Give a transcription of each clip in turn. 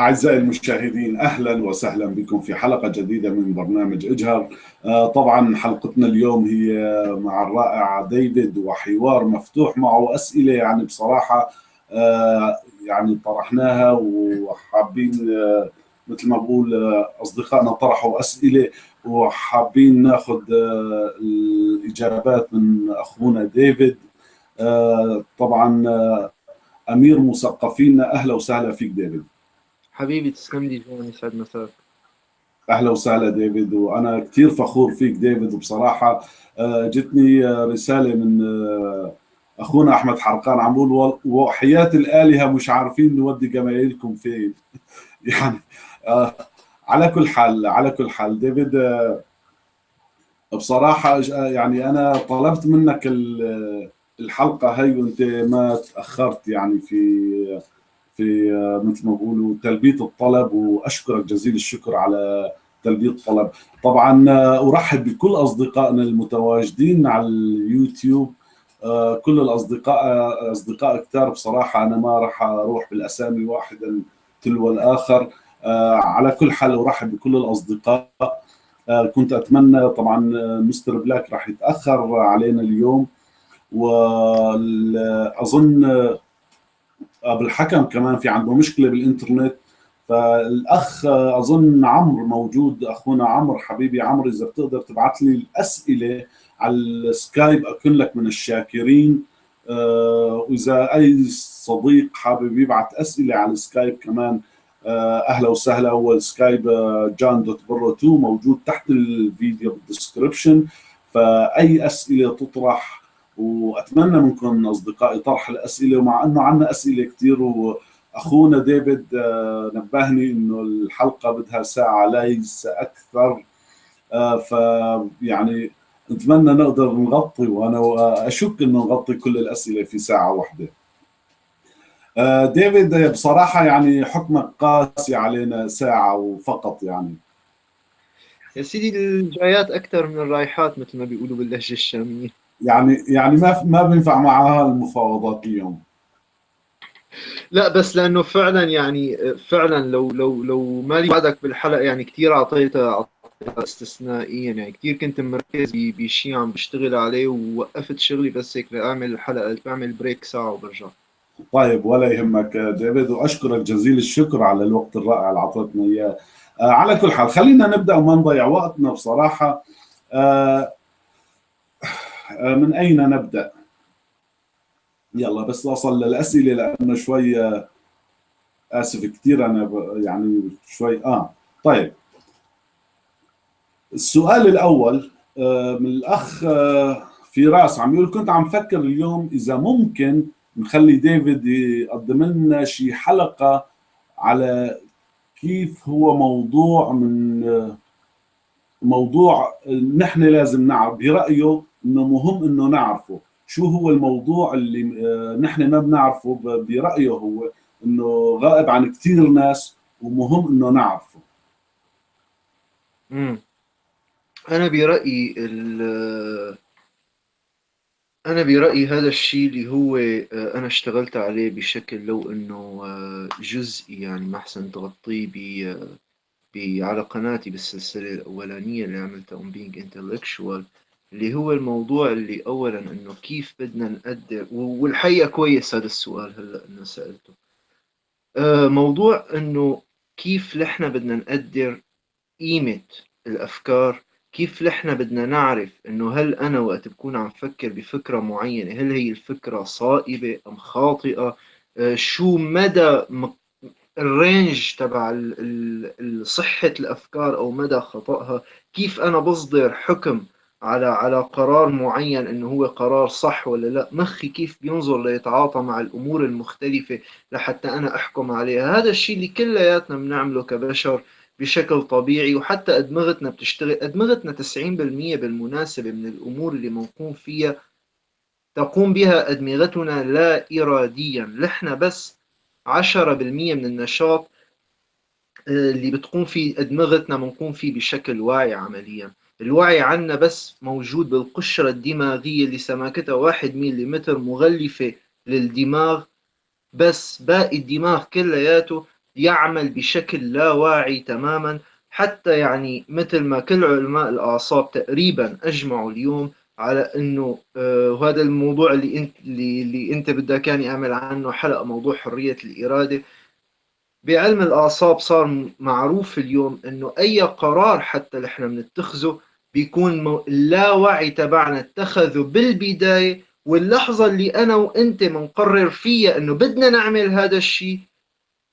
أعزائي المشاهدين أهلا وسهلا بكم في حلقة جديدة من برنامج إجهر. آه، طبعا حلقتنا اليوم هي مع الرائع ديفيد وحوار مفتوح معه أسئلة يعني بصراحة آه، يعني طرحناها وحابين آه، مثل ما بقول أصدقائنا طرحوا أسئلة وحابين ناخذ الإجابات من أخونا ديفيد. طبعا أمير مثقفينا أهلا وسهلا فيك ديفيد. حبيبي تسلم لي جون يسعد مساك. أهلا وسهلا ديفيد وأنا كثير فخور فيك ديفيد. وبصراحه آه، جتني رسالة من آه، أخونا أحمد حرقان. عم بقول وحياة الآلهة مش عارفين نودي جماهيركم فين. يعني آه، على كل حال على كل حال ديفيد بصراحة يعني أنا طلبت منك الحلقة هي وأنت ما تأخرت يعني في في آه، مثل ما بقولوا تلبيه الطلب وأشكرك جزيل الشكر على تلبيه الطلب. طبعا آه، أرحب بكل أصدقائنا المتواجدين على اليوتيوب. آه، كل الأصدقاء أصدقاء كثار بصراحة أنا ما راح أروح بالأسامي واحدا تلو الآخر. على كل حال أرحب بكل الأصدقاء. كنت أتمنى طبعا مستر بلاك راح يتأخر علينا اليوم واظن بالحكم كمان في عنده مشكلة بالإنترنت. فالأخ أظن عمرو موجود أخونا عمرو حبيبي عمرو إذا بتقدر تبعث لي الأسئلة على السكايب أكون لك من الشاكرين. آه، وإذا أي صديق حابب يبعث أسئلة على السكايب كمان آه، أهلا وسهلا. هو السكايب جان دوت برو 2 موجود تحت الفيديو بال description فأي أسئلة تطرح وأتمنى منكم أصدقائي طرح الأسئلة ومع إنه عندنا أسئلة كثير وأخونا ديفيد آه، نبهني إنه الحلقة بدها ساعة ليس أكثر. آه، فيعني نتمنى نقدر نغطي وأنا أشك إنه نغطي كل الأسئلة في ساعة واحدة. آه، ديفيد بصراحة يعني حكمك قاسي علينا ساعة وفقط يعني. يا سيدي الجايات أكثر من الرايحات مثل ما بيقولوا باللهجة الشامية. يعني يعني ما ما بينفع معها المفاوضات اليوم. لا بس لأنه فعلا يعني فعلا لو لو لو مالي وعدك بالحلقة يعني كثير اعطيتها استثنائيا. يعني كثير كنت مركز بشيء عم بشتغل عليه ووقفت شغلي بس هيك لاعمل الحلقة بعمل بريك ساعة وبرجع. طيب ولا يهمك ديفيد وأشكرك جزيل الشكر على الوقت الرائع اللي أعطيتنا إياه. آه على كل حال خلينا نبدأ وما نضيع وقتنا بصراحة. آه، من أين نبدأ؟ يلا بس أصل للأسئلة لأنه شوي آه، آسف كثير أنا يعني شوي آه طيب السؤال الأول آه، من الأخ فراس عم يقول كنت عم فكر اليوم إذا ممكن نخلي ديفيد يقدم لنا شي حلقة على كيف هو موضوع من موضوع نحن لازم نعرف برأيه إنه مهم إنه نعرفه. شو هو الموضوع اللي آه، نحن ما بنعرفه برأيه هو إنه غائب عن كثير ناس ومهم إنه نعرفه. امم أنا برأيي أنا برأيي هذا الشيء اللي هو آه، أنا اشتغلت عليه بشكل لو إنه آه، جزئي يعني ما احسن تغطيه ب على قناتي بالسلسلة الأولانية اللي عملتها On Being Intellectual اللي هو الموضوع اللي اولا إنه كيف بدنا نقدر والحقيقة كويس هذا السؤال هلأ إنه سألته. آه، موضوع إنه كيف نحن بدنا نقدر قيمة الأفكار كيف نحن بدنا نعرف إنه هل أنا وقت بكون عم فكر بفكرة معينة هل هي الفكرة صائبة أم خاطئة؟ آه، شو مدى الرينج تبع صحة الأفكار أو مدى خطأها؟ كيف أنا بصدر حكم على على قرار معين انه هو قرار صح ولا لا. مخي كيف بينظر ليتعاطى مع الأمور المختلفة لحتى أنا أحكم عليها. هذا الشيء اللي كلياتنا بنعمله كبشر بشكل طبيعي وحتى أدمغتنا بتشتغل أدمغتنا 90% بالمناسبة من الأمور اللي بنقوم فيها تقوم بها أدمغتنا لا اراديا. نحن بس 10% من النشاط آه، اللي بتقوم فيه أدمغتنا بنقوم فيه بشكل واعي عمليا. الوعي عنا بس موجود بالقشرة الدماغية اللي سماكتها واحد مليمتر مغلفة للدماغ بس باقي الدماغ كلياته يعمل بشكل لا واعي تماما حتى يعني مثل ما كل علماء الأعصاب تقريبا أجمعوا اليوم على إنه آه وهذا الموضوع اللي انت اللي, اللي إنت بدك كان أعمل عنه حلقة موضوع حرية الإرادة. بعلم الأعصاب صار معروف اليوم إنه أي قرار حتى اللي إحنا بنتخذه بيكون اللاوعي تبعنا اتخذه بالبداية واللحظة اللي أنا وأنت بنقرر فيها إنه بدنا نعمل هذا الشيء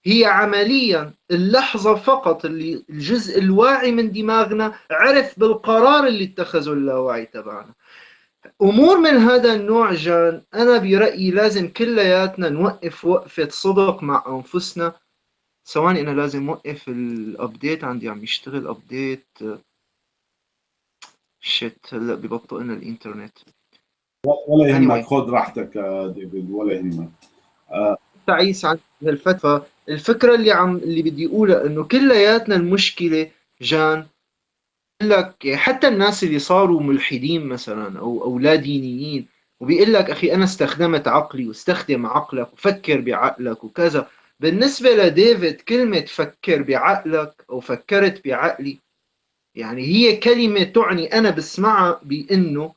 هي عمليا اللحظة فقط اللي الجزء الواعي من دماغنا عرف بالقرار اللي اتخذه اللاواعي تبعنا. أمور من هذا النوع جان أنا برأيي لازم كلياتنا نوقف وقفة صدق مع أنفسنا. ثواني أنا لازم أوقف ال update عندي عم يشتغل update shit هلأ ببطئ لنا الانترنت ولا يهمك anyway. خذ راحتك ديفيد ولا يهمك آه. تعيس عن هالفتره الفكرة اللي عم اللي بدي أقولها إنه كلياتنا المشكلة جان لك حتى الناس اللي صاروا ملحدين مثلا أو أو لا دينيين وبيقول لك أخي أنا استخدمت عقلي واستخدم عقلك وفكر بعقلك وكذا بالنسبة لديفيد كلمة فكر بعقلك أو فكرت بعقلي يعني هي كلمة تعني أنا بسمعها بإنه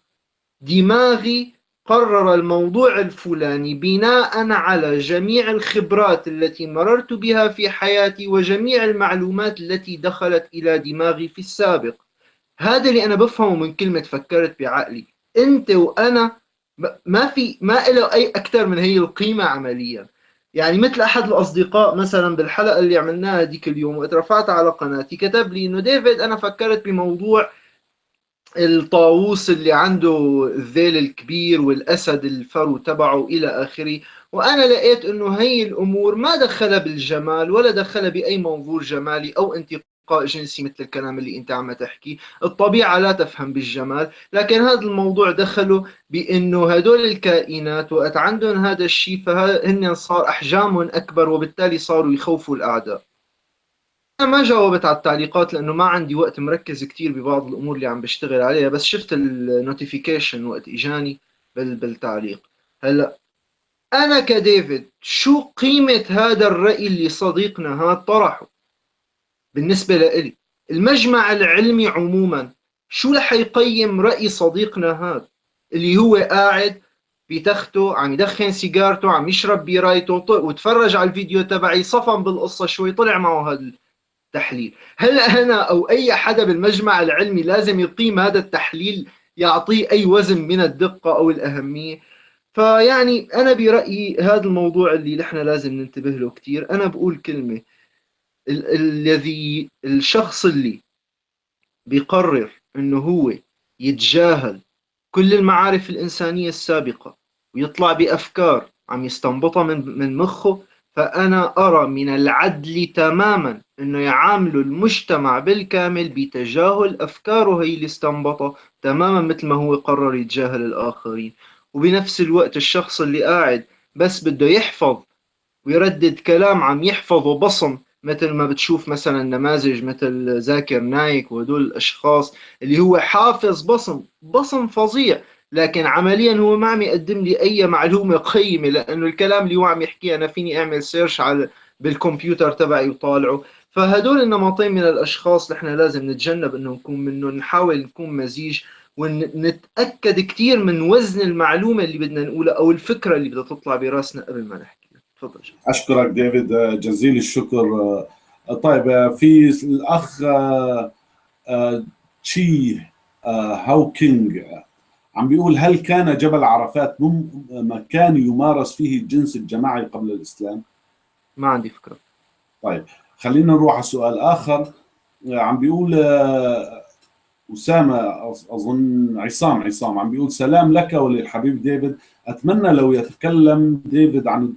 دماغي قرر الموضوع الفلاني بناء على جميع الخبرات التي مررت بها في حياتي وجميع المعلومات التي دخلت إلى دماغي في السابق. هذا اللي أنا بفهمه من كلمة فكرت بعقلي. أنت وأنا ما في ما له أي أكثر من هي القيمة عمليا. يعني مثل أحد الأصدقاء مثلا بالحلقة اللي عملناها ديك اليوم وقت رفعتها على قناتي كتب لي إنه ديفيد أنا فكرت بموضوع الطاووس اللي عنده الذيل الكبير والأسد الفرو تبعه إلى آخره. وأنا لقيت إنه هي الأمور ما دخلها بالجمال ولا دخلها بأي منظور جمالي أو انتقادي. جنسي مثل الكلام اللي أنت عم تحكي. الطبيعة لا تفهم بالجمال لكن هذا الموضوع دخلوا بأنه هدول الكائنات وقت عندهم هذا الشيء فهن صار أحجامهم أكبر وبالتالي صاروا يخوفوا الأعداء؟ أنا ما جاوبت على التعليقات لأنه ما عندي وقت مركز كتير ببعض الأمور اللي عم بشتغل عليها بس شفت النوتيفيكيشن وقت إجاني بالتعليق. هلأ أنا كديفيد شو قيمة هذا الرأي اللي صديقنا هذا طرحه؟ بالنسبة لإلي. المجمع العلمي عموما شو رح يقيم رأي صديقنا هذا؟ اللي هو قاعد بتخته عم يدخن سيجارته عم يشرب بيرايته وتفرج على الفيديو تبعي صفن بالقصة شوي طلع معه هذا التحليل هل أنا أو أي حدا بالمجمع العلمي لازم يقيم هذا التحليل يعطيه أي وزن من الدقة أو الأهمية. فيعني أنا برأيي هذا الموضوع اللي نحن لازم ننتبه له كتير. أنا بقول كلمة الذي الشخص اللي بيقرر إنه هو يتجاهل كل المعارف الإنسانية السابقة ويطلع بأفكار عم يستنبطها من من مخه فأنا أرى من العدل تماما إنه يعاملوا المجتمع بالكامل بتجاهل أفكاره هي اللي استنبطها تماما مثل ما هو قرر يتجاهل الآخرين. وبنفس الوقت الشخص اللي قاعد بس بده يحفظ ويردد كلام عم يحفظه بصم مثل ما بتشوف مثلا نماذج مثل زاكر نايك وهدول الأشخاص اللي هو حافظ بصم بصم فظيع لكن عمليا هو ما عم يقدم لي أي معلومة قيمة لأنه الكلام اللي هو عم يحكيه أنا فيني أعمل search على بالكمبيوتر تبعي وطالعه. فهدول النمطين من الأشخاص نحن لازم نتجنب إنه نكون منهم نحاول نكون مزيج ونتأكد كثير من وزن المعلومة اللي بدنا نقولها أو الفكرة اللي بدها تطلع براسنا قبل ما نحكي. تفضل. أشكرك ديفيد جزيل الشكر. طيب في الأخ تشي هاوكينج عم بيقول هل كان جبل عرفات مكان يمارس فيه الجنس الجماعي قبل الإسلام؟ ما عندي فكرة. طيب خلينا نروح على سؤال آخر. عم بيقول أسامة أظن عصام عصام عم بيقول سلام لك وللحبيب ديفيد. أتمنى لو يتكلم ديفيد عن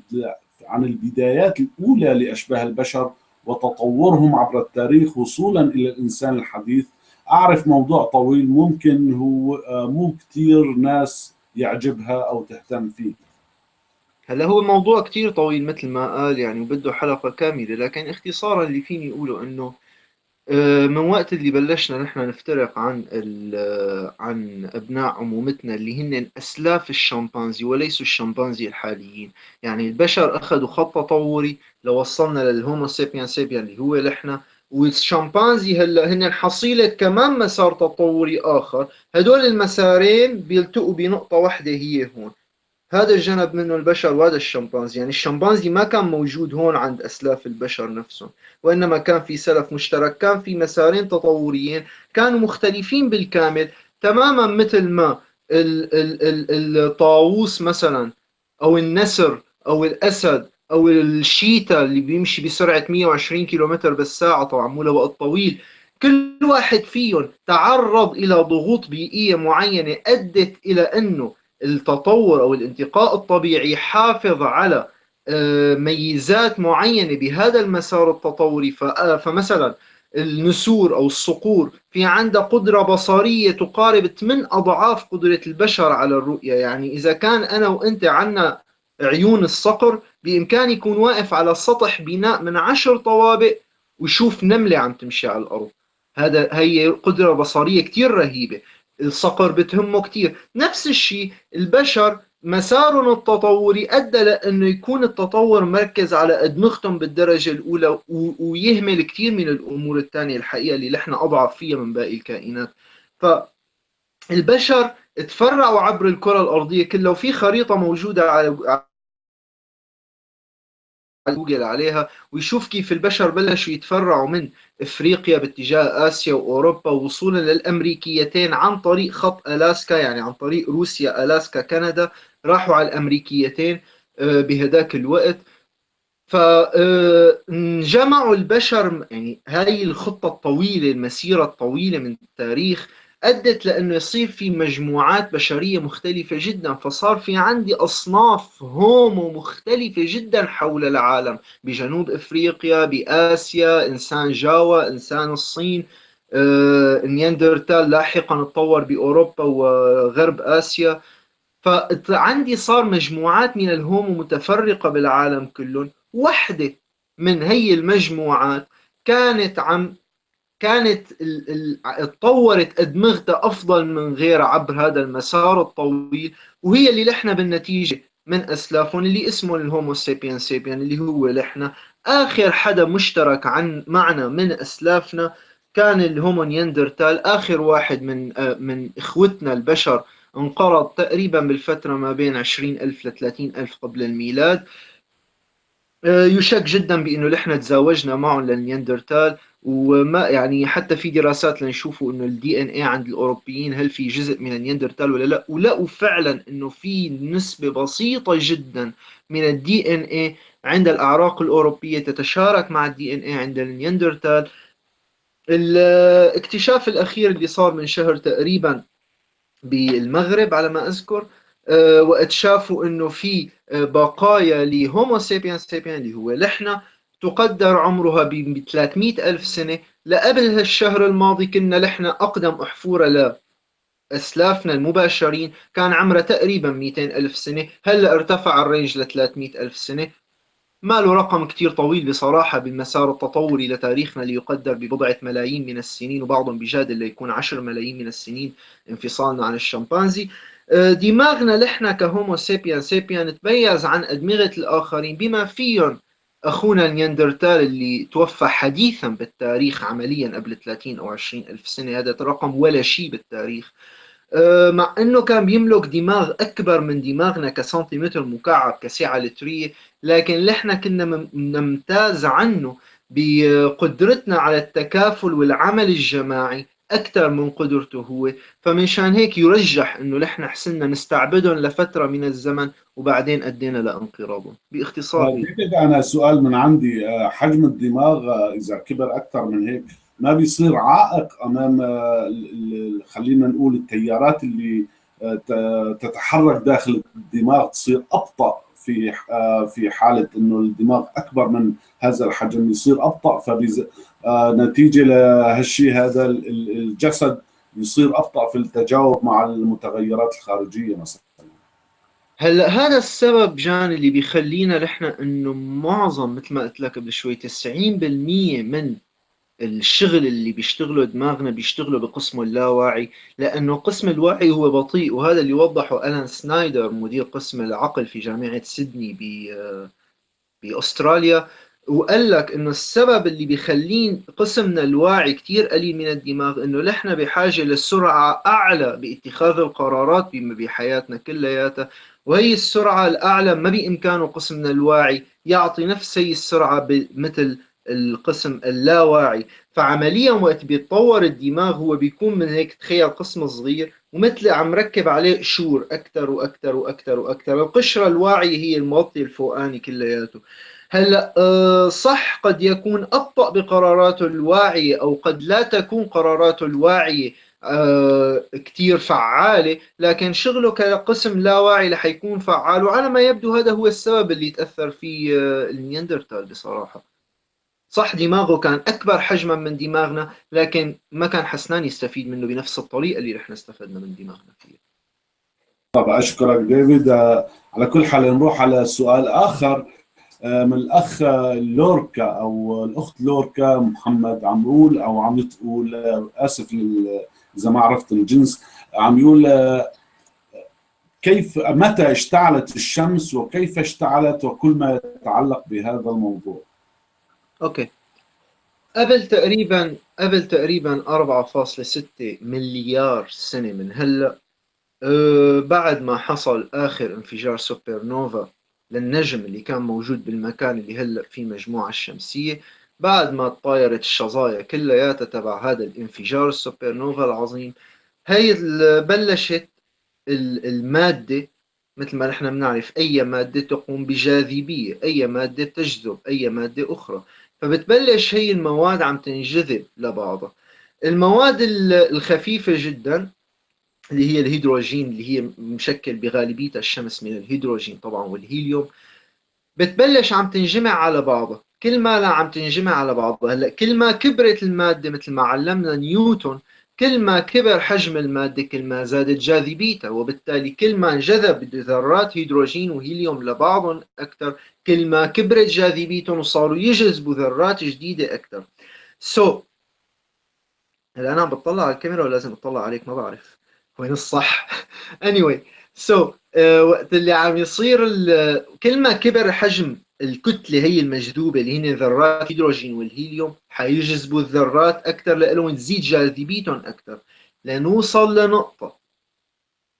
عن البدايات الأولى لأشباه البشر وتطورهم عبر التاريخ وصولا إلى الإنسان الحديث. أعرف موضوع طويل ممكن هو آه، مو كثير ناس يعجبها أو تهتم فيه. هلا هو الموضوع كثير طويل مثل ما قال يعني وبده حلقة كاملة لكن اختصارا اللي فيني أقوله إنه آه، من وقت اللي بلشنا نحن نفترق عن عن أبناء عمومتنا اللي هن أسلاف الشمبانزي وليسوا الشمبانزي الحاليين. يعني البشر أخذوا خط تطوري لوصلنا للهومو سيبيان سيبيان اللي هو نحن. والشمبانزي هلا هن حصيلة كمان مسار تطوري آخر. هدول المسارين بيلتقوا بنقطة واحدة هي هون. هذا الجنب منه البشر وهذا الشمبانزي. يعني الشمبانزي ما كان موجود هون عند أسلاف البشر نفسهم وإنما كان في سلف مشترك كان في مسارين تطوريين كانوا مختلفين بالكامل تماما مثل ما الطاووس مثلا أو النسر أو الأسد أو الشيتا اللي بيمشي بسرعة 120 كيلومتر بالساعة طبعا مو لوقت طويل. كل واحد فيهم تعرض إلى ضغوط بيئية معينة أدت إلى إنه التطور أو الانتقاء الطبيعي حافظ على آه، ميزات معينة بهذا المسار التطوري. آه، فمثلا النسور أو الصقور في عندها قدرة بصرية تقارب 8 أضعاف قدرة البشر على الرؤية. يعني إذا كان أنا وأنت عنا عيون الصقر بإمكاني يكون واقف على سطح بناء من عشر طوابق ويشوف نملة عم تمشي على الأرض. هذا هي قدرة بصرية كتير رهيبة. الصقر بتهمه كتير. نفس الشيء البشر مسارهم التطوري أدى لأنه يكون التطور مركز على أدمغتهم بالدرجة الأولى ويهمل كتير من الأمور الثانية الحقيقة اللي نحن أضعف فيها من باقي الكائنات. فالبشر تفرعوا عبر الكرة الأرضية كلها وفي خريطة موجودة على جوجل عليها ويشوف كيف البشر بلشوا يتفرعوا من إفريقيا باتجاه آسيا وأوروبا وصولا للأمريكيتين عن طريق خط ألاسكا يعني عن طريق روسيا ألاسكا كندا راحوا على الأمريكيتين آه، بهداك الوقت. فانجمعوا البشر يعني هاي الخطة الطويلة المسيرة الطويلة من التاريخ أدت لأنه يصير في مجموعات بشرية مختلفة جدا فصار في عندي أصناف هومو مختلفة جدا حول العالم. بجنوب إفريقيا بآسيا إنسان جاوا إنسان الصين آه، نياندرتال لاحقا تطور بأوروبا وغرب آسيا. فعندي صار مجموعات من ال Homo متفرقة بالعالم كله وحدة من هي المجموعات كانت عم كانت اتطورت ادمغتها أفضل من غيرها عبر هذا المسار الطويل وهي اللي لحنا بالنتيجة من أسلافهم اللي اسمه ال Homo sapien sapien اللي هو لحنا. آخر حدا مشترك عن معنا من أسلافنا كان ال Homo neanderthal. آخر واحد من من إخوتنا البشر انقرض تقريبا بالفترة ما بين 20000 ل 30000 قبل الميلاد. يشك جدا بإنه نحن تزاوجنا معهم للنياندرتال. وما يعني حتى في دراسات لنشوفوا إنه ال DNA عند الأوروبيين هل في جزء من النياندرتال ولا لا؟ ولقوا فعلا إنه في نسبة بسيطة جدا من ال DNA عند الأعراق الأوروبية تتشارك مع ال DNA عند النياندرتال. الاكتشاف الأخير اللي صار من شهر تقريبا بالمغرب على ما أذكر آه، وقت شافوا إنه في آه، بقايا ل Homo sapien sapien اللي هو لحنا تقدر عمرها ب 300 ألف سنة. لقبل هالشهر الماضي كنا لحنا أقدم أحفورة لأسلافنا المباشرين. كان عمرها تقريبا 200 ألف سنة. هلأ ارتفع ال range ل 300 ألف سنة. ما له رقم كتير طويل بصراحة بالمسار التطوري لتاريخنا ليقدر ببضعة ملايين من السنين وبعضهم بجادل ليكون 10 ملايين من السنين انفصالنا عن الشمبانزي. آه، دماغنا لحنا ك Homo sapien sapien تميز عن أدمغة الآخرين بما فيهم أخونا النياندرتال اللي توفى حديثا بالتاريخ عمليا قبل 30 أو 20 ألف سنة هذا رقم ولا شيء بالتاريخ. آه، مع أنه كان بيملك دماغ أكبر من دماغنا كسنتيمتر مكعب كسعة لترية لكن نحن كنا نمتاز عنه بقدرتنا على التكافل والعمل الجماعي. أكثر من قدرته. هو فمنشان هيك يرجح أنه نحن حسنا نستعبدهم لفترة من الزمن وبعدين أدينا لانقراضهم. باختصار طيب، أنا سؤال من عندي. آه، حجم الدماغ آه، إذا كبر أكثر من هيك ما بيصير عائق أمام آه، خلينا نقول التيارات اللي تتحرك داخل الدماغ تصير أبطأ؟ في في حالة إنه الدماغ أكبر من هذا الحجم يصير أبطأ فنتيجه لهالشيء هذا الجسد يصير أبطأ في التجاوب مع المتغيرات الخارجية مثلا. هلا هذا السبب جان اللي بيخلينا نحن إنه معظم مثل ما قلت لك قبل شوي 90% من الشغل اللي بيشتغله دماغنا بيشتغله بقسمه اللاواعي لأنه قسم الوعي هو بطيء وهذا اللي وضحه ألان سنايدر مدير قسم العقل في جامعة سيدني بأستراليا وقال لك إنه السبب اللي بيخلين قسمنا الواعي كثير قليل من الدماغ إنه نحن بحاجة لسرعة أعلى باتخاذ القرارات بحياتنا كلياتها وهي السرعة الأعلى ما بإمكانه قسمنا الواعي يعطي نفس هي السرعة مثل القسم اللاواعي. فعمليا وقت بيتطور الدماغ هو بيكون من هيك تخيل قسم صغير ومثل عم ركب عليه قشور أكثر وأكثر وأكثر وأكثر القشرة الواعية هي المغطي الفوقاني كلياته. هلأ آه، صح قد يكون أبطأ بقراراته الواعية أو قد لا تكون قراراته الواعية آه، كثير فعالة لكن شغله كقسم لا واعي رح يكون فعال. وعلى ما يبدو هذا هو السبب اللي تأثر فيه آه، النياندرتال بصراحة. صح دماغه كان أكبر حجما من دماغنا لكن ما كان حسنان يستفيد منه بنفس الطريقة اللي رح استفدنا من دماغنا فيها. طبعا أشكرك ديفيد. على كل حال نروح على سؤال آخر. آه، من الأخ لوركا أو الأخت لوركا محمد عم يقول أو عم تقول آه، آسف إذا ما عرفت الجنس عم يقول آه، كيف متى اشتعلت الشمس وكيف اشتعلت وكل ما يتعلق بهذا الموضوع؟ Okay. قبل تقريبا قبل تقريبا 4.6 مليار سنة من هلأ. أه بعد ما حصل آخر انفجار سوبر نوفا للنجم اللي كان موجود بالمكان اللي هلأ فيه المجموعة الشمسية. بعد ما تطايرت الشظايا كلياتها تبع هذا الانفجار السوبر نوفا العظيم هي بلشت المادة مثل ما نحن بنعرف أي مادة تقوم بجاذبية أي مادة تجذب أي مادة أخرى. فبتبلش هي المواد عم تنجذب لبعضها. المواد الخفيفة جدا اللي هي الهيدروجين اللي هي مشكل بغالبيتها الشمس من الهيدروجين طبعا والهيليوم بتبلش عم تنجمع على بعضها. كل ما لا عم تنجمع على بعضها. هلأ كل ما كبرت المادة مثل ما علمنا نيوتن كل ما كبر حجم المادة كل ما زادت جاذبيتها وبالتالي كل ما انجذب ذرات هيدروجين وهيليوم لبعضهم أكثر كل ما كبرت جاذبيتهم وصاروا يجذبوا ذرات جديدة أكثر. so so, هلا أنا عم بطلع على الكاميرا ولا لازم أطلع عليك؟ ما بعرف. وين الصح؟ Anyway so uh, وقت اللي عم يصير كل ما كبر حجم الكتلة هي المجذوبة اللي هن ذرات الهيدروجين والهيليوم حيجذبوا الذرات أكثر لهم تزيد جاذبيتهم أكثر لنوصل لنقطة.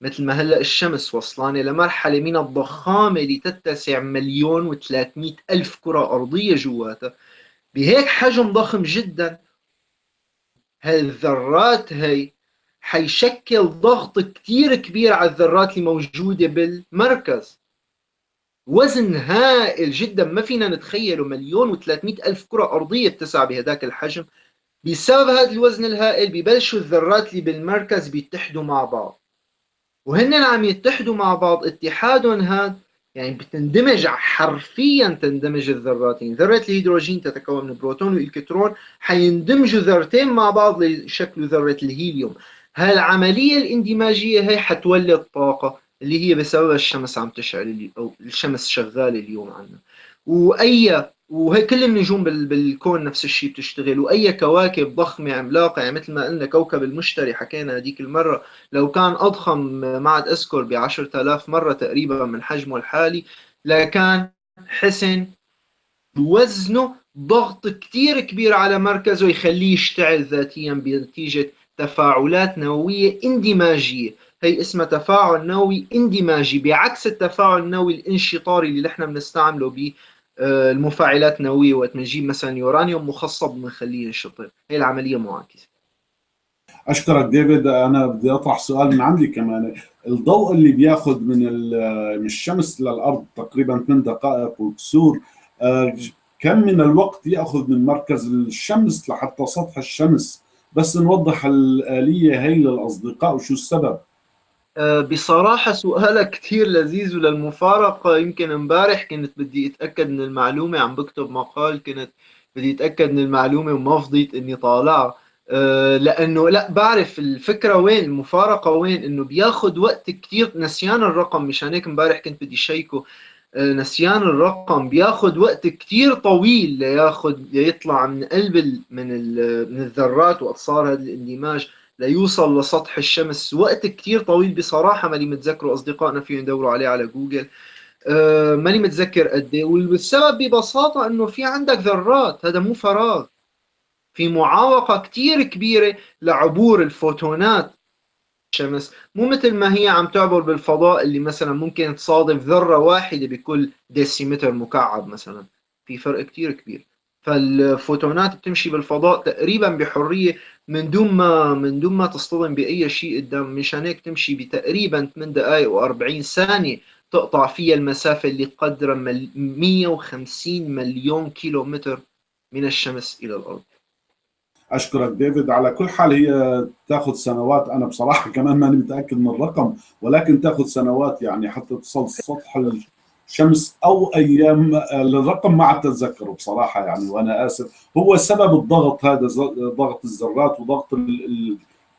مثل ما هلأ الشمس وصلانة لمرحلة من الضخامة لتتسع مليون و300 ألف كرة أرضية جواتها. بهيك حجم ضخم جدا هالذرات هي حيشكل ضغط كثير كبير على الذرات اللي موجودة بالمركز. وزن هائل جدا. ما فينا نتخيله. مليون وثلاثمائة ألف كرة أرضية تسع بهذاك الحجم. بسبب هذا الوزن الهائل ببلشوا الذرات اللي بالمركز بيتحدوا مع بعض. وهن عم يتحدوا مع بعض اتحادهم هذا يعني بتندمج حرفيا تندمج الذرات يعني ذرة الهيدروجين تتكون من بروتون وإلكترون. حيندمجوا ذرتين مع بعض ليشكلوا ذرة الهيليوم. هالعملية الاندماجية هي حتولد طاقة. اللي هي بسبب الشمس عم تشعل أو الشمس شغالة اليوم عنا. وأي وهي كل النجوم بالكون نفس الشيء بتشتغل. وأي كواكب ضخمة عملاقة يعني مثل ما قلنا كوكب المشتري حكينا هذيك المرة لو كان أضخم ما عاد أذكر ب 10000 مرة تقريبا من حجمه الحالي لكان حسن وزنه ضغط كثير كبير على مركزه يخليه يشتعل ذاتيا بنتيجة تفاعلات نووية اندماجية. هي اسمها تفاعل نووي اندماجي بعكس التفاعل النووي الانشطاري اللي نحن بنستعمله ب آه، المفاعلات النووية وقت بنجيب مثلا يورانيوم مخصب بنخليه ينشطر هي العملية معاكسة. أشكرك ديفيد. أنا بدي أطرح سؤال من عندي كمان. الضوء اللي بياخذ من من الشمس للأرض تقريبا 8 دقائق وكسور آه، كم من الوقت يأخذ من مركز الشمس لحتى سطح الشمس؟ بس نوضح الآلية هي للأصدقاء وشو السبب؟ بصراحة سؤالك كثير لذيذ وللمفارقة. يمكن امبارح كنت بدي أتأكد من المعلومة عم بكتب مقال كنت بدي أتأكد من المعلومة وما فضيت إني طالعها أه لأنه لا بعرف الفكرة وين المفارقة وين إنه بياخذ وقت كثير نسيان الرقم مشان هيك امبارح كنت بدي شيكه. آه، نسيان الرقم. بياخد وقت كتير طويل لياخد ليطلع من قلب من من الذرات واقصار هذا الإندماج. ليوصل لسطح الشمس. وقت كتير طويل بصراحة ماني متذكره أصدقائنا فيهم يدوروا عليه على جوجل. أه ماني متذكر قد إيه. والسبب ببساطة إنه في عندك ذرات. هذا مو فراغ. في معاوقة كتير كبيرة لعبور الفوتونات الشمس. مو مثل ما هي عم تعبر بالفضاء اللي مثلا ممكن تصادف ذرة واحدة بكل ديسيمتر مكعب مثلا. في فرق كتير كبير. فالفوتونات بتمشي بالفضاء تقريبا بحرية من دون ما من دون ما تصطدم بأي شيء قدام. مشان هيك تمشي بتقريبا 8 دقائق و40 ثانية تقطع فيها المسافة اللي قدر 150 مليون كيلو متر من الشمس إلى الأرض. أشكرك ديفيد. على كل حال هي تاخذ سنوات. أنا بصراحة كمان ماني متأكد من الرقم ولكن تاخذ سنوات يعني حتى تصل سطح الشمس أو أيام الرقم ما عاد اتذكره بصراحة يعني وأنا آسف. هو سبب الضغط هذا ضغط الذرات وضغط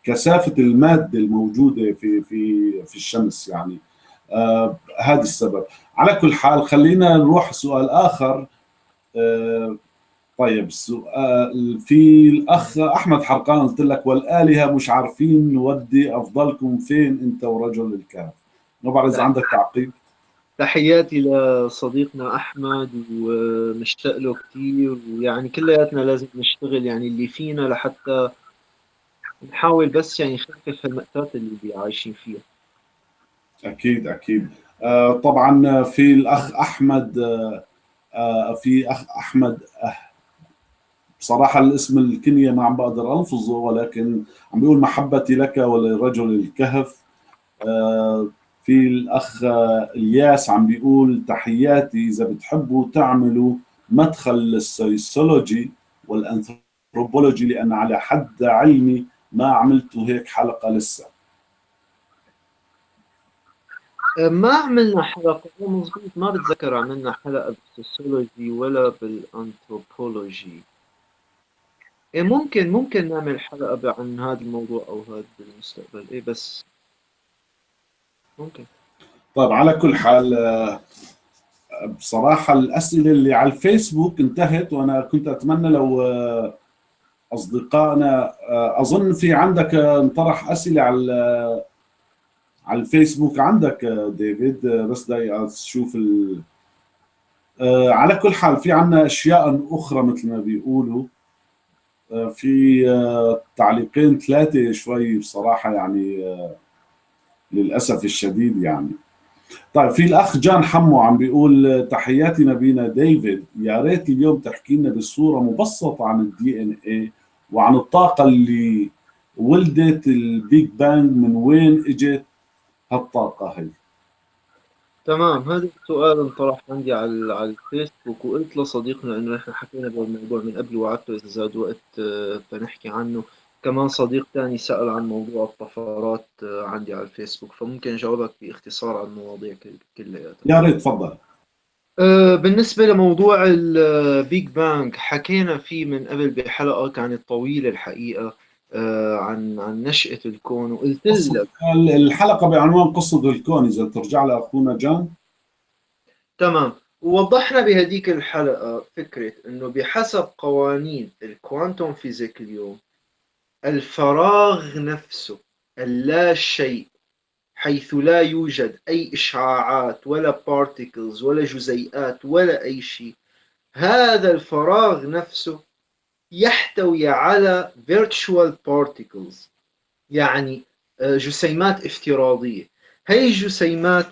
كثافة المادة الموجودة في في في الشمس يعني. آه هذا السبب. على كل حال خلينا نروح سؤال آخر. آه طيب سؤال في الأخ أحمد حرقان قلت لك والآلهة مش عارفين نودي أفضلكم فين أنت ورجل الكهف. ما بعرف اذا عندك تعقيب. تحياتي لصديقنا أحمد ومشتاق له كثير ويعني كلياتنا لازم نشتغل يعني اللي فينا لحتى نحاول بس يعني نخفف المأساة اللي عايشين فيها. أكيد أكيد. آه طبعا في الأخ أحمد آه في أخ أحمد آه بصراحة الاسم الكنيه ما عم بقدر ألفظه ولكن عم بيقول محبتي لك ولرجل الكهف. آه في الأخ الياس عم بيقول تحياتي إذا بتحبوا تعملوا مدخل للسيسولوجي والأنثروبولوجي لأن على حد علمي ما عملتوا هيك حلقة لسه. ما عملنا حلقة مضبوط ما بتذكر عملنا حلقة بالسوسيولوجي ولا بالأنثروبولوجي. إيه ممكن ممكن نعمل حلقة عن هذا الموضوع أو هذا بالمستقبل. إيه بس طيب على كل حال بصراحة الأسئلة اللي على الفيسبوك انتهت وأنا كنت أتمنى لو أصدقائنا أظن في عندك انطرح أسئلة على على الفيسبوك عندك ديفيد. بس دقيقة أشوف ال... على كل حال في عنا أشياء أخرى مثل ما بيقولوا. في تعليقين ثلاثة شوي بصراحة يعني للأسف الشديد يعني. طيب في الأخ جان حمو عم بيقول تحياتي نبينا ديفيد. يا ريت اليوم تحكي لنا بصورة مبسطة عن ال DNA وعن الطاقة اللي ولدت ال Big Bang من وين إجت هالطاقة هي. تمام هذا السؤال انطرح عندي على على الفيسبوك وقلت لصديقنا إنه إحنا حكينا بالموضوع من قبل وعدته إذا زاد وقت فنحكي عنه. كمان صديق ثاني سأل عن موضوع الطفرات عندي على الفيسبوك فممكن جاوبك باختصار عن المواضيع كلياتها. يا ريت تفضل. بالنسبة لموضوع ال Big Bang حكينا فيه من قبل بحلقة كانت طويلة الحقيقة عن عن نشأة الكون وقلت لك الحلقة بعنوان قصة الكون إذا ترجع لأخونا جان. تمام. ووضحنا بهديك الحلقة فكرة إنه بحسب قوانين ال quantum physics اليوم الفراغ نفسه اللا شيء حيث لا يوجد أي إشعاعات ولا بارتيكلز ولا جزيئات ولا أي شيء. هذا الفراغ نفسه يحتوي على virtual particles يعني جسيمات افتراضية. هي الجسيمات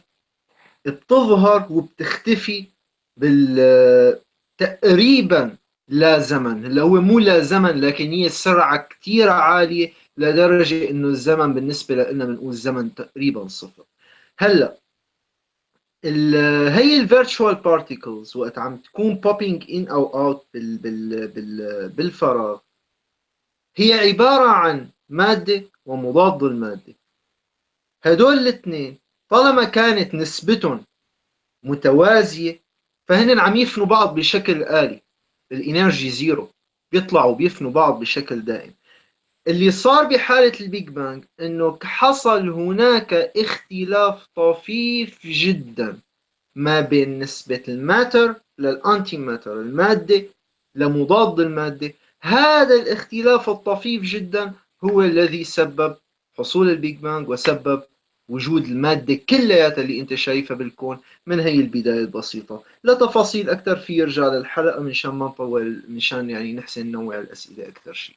بتظهر وبتختفي بال تقريبا لا زمن. اللي هو مو لا زمن لكن هي سرعة كتير عالية لدرجة إنه الزمن بالنسبة لنا بنقول زمن تقريبا صفر. هلأ هي ال virtual particles وقت عم تكون popping in أو out بال بال بال بالفراغ هي عبارة عن مادة ومضاد المادة هدول الاثنين طالما كانت نسبتهم متوازية فهن عم يفنوا بعض بشكل آلي. ال energy zero. بيطلعوا بيفنوا بعض بشكل دائم. اللي صار بحالة ال Big Bang إنه حصل هناك اختلاف طفيف جدا ما بين نسبة ال matter لل anti matter المادة لمضاد المادة. هذا الاختلاف الطفيف جدا هو الذي سبب حصول ال Big Bang وسبب وجود المادة كلياتها اللي انت شايفها بالكون من هي البداية البسيطة. لتفاصيل أكثر في يرجع للحلقة منشان ما نطول منشان يعني نحسن نوع الأسئلة أكثر شيء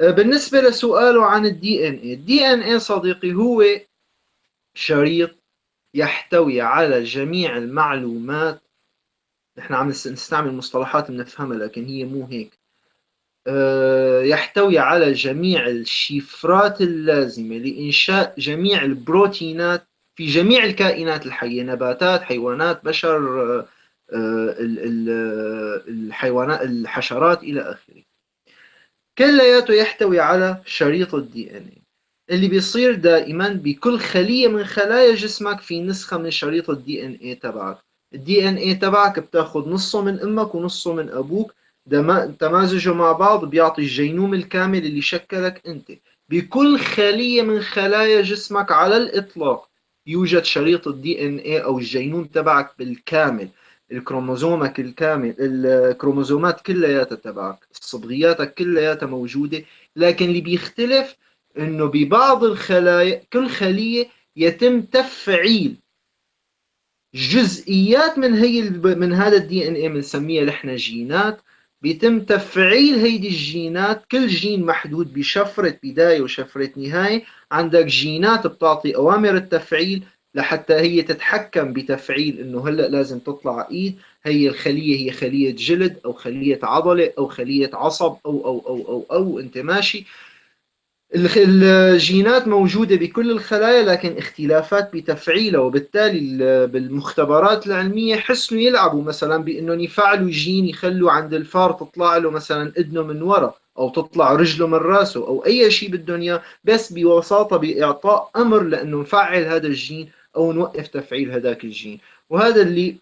آه، بالنسبة لسؤاله عن ال DNA ال DNA صديقي هو شريط يحتوي على جميع المعلومات. نحن عم نستعمل مصطلحات بنفهمها لكن هي مو هيك. يحتوي على جميع الشفرات اللازمة لإنشاء جميع البروتينات في جميع الكائنات الحية نباتات حيوانات بشر آه، الحيوانات الحشرات إلى آخره. كلياته يحتوي على شريط ال DNA اللي بيصير دائما بكل خلية من خلايا جسمك في نسخة من شريط ال DNA تبعك. ال DNA تبعك بتاخذ نصه من أمك ونصه من أبوك. تمازجه مع بعض بيعطي الجينوم الكامل اللي شكلك أنت. بكل خلية من خلايا جسمك على الإطلاق يوجد شريط ال DNA أو الجينوم تبعك بالكامل. الكروموزومك الكامل الكروموزومات كلياتها تبعك صبغياتك كلياتها موجودة. لكن اللي بيختلف إنه ببعض الخلايا كل خلية يتم تفعيل جزئيات من هي من هذا ال DNA بنسميها نحن جينات. بيتم تفعيل هيدي الجينات كل جين محدود بشفرة بداية وشفرة نهاية. عندك جينات بتعطي أوامر التفعيل لحتى هي تتحكم بتفعيل إنه هلأ لازم تطلع إيد. هي الخلية هي خلية جلد أو خلية عضلة أو خلية عصب أو أو أو أو, أو أنت ماشي. الجينات موجودة بكل الخلايا لكن اختلافات بتفعيلها وبالتالي بالمختبرات العلمية حسنوا يلعبوا مثلا بأنهم يفعلوا جين يخلوا عند الفار تطلع له مثلا اذنه من ورا أو تطلع رجله من راسه أو أي شيء بالدنيا بس ببساطة بإعطاء أمر لأنه نفعل هذا الجين أو نوقف تفعيل هذاك الجين. وهذا اللي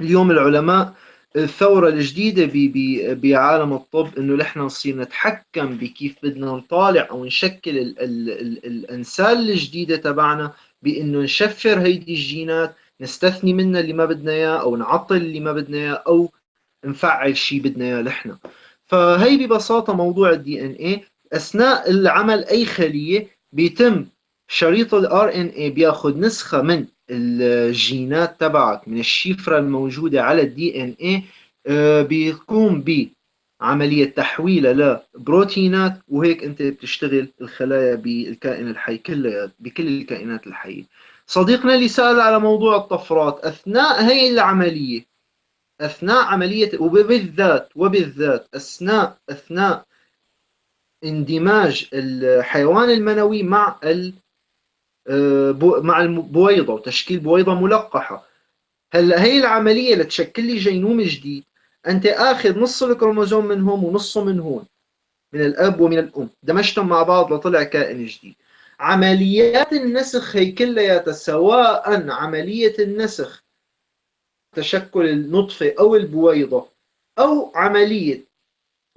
اليوم العلماء الثورة الجديدة بعالم الطب إنه نحن نصير نتحكم بكيف بدنا نطالع أو نشكل ال ال ال الانسال الجديدة تبعنا بإنه نشفر هيدي الجينات نستثني منها اللي ما بدنا إياه أو نعطل اللي ما بدنا إياه أو نفعل شيء بدنا إياه نحن. فهي ببساطة موضوع الدي إن اي أثناء العمل أي خلية بيتم شريط ال RNA بياخذ نسخة من الجينات تبعك من الشفرة الموجودة على ال DNA آه، بيقوم بعملية تحويلها لبروتينات وهيك أنت بتشتغل الخلايا بالكائن الحي كلها بكل الكائنات الحية. صديقنا اللي سأل على موضوع الطفرات أثناء هي العملية أثناء عملية وبالذات وبالذات أثناء أثناء اندماج الحيوان المنوي مع ال مع البويضة وتشكيل بويضة ملقحة. هلأ هي العملية لتشكل لي جينوم جديد. أنت آخذ نص الكروموزوم من هون ونصه من هون من الأب ومن الأم. دمجتهم مع بعض لطلع كائن جديد. عمليات النسخ هي كلياتها سواء عملية النسخ تشكل النطفة أو البويضة أو عملية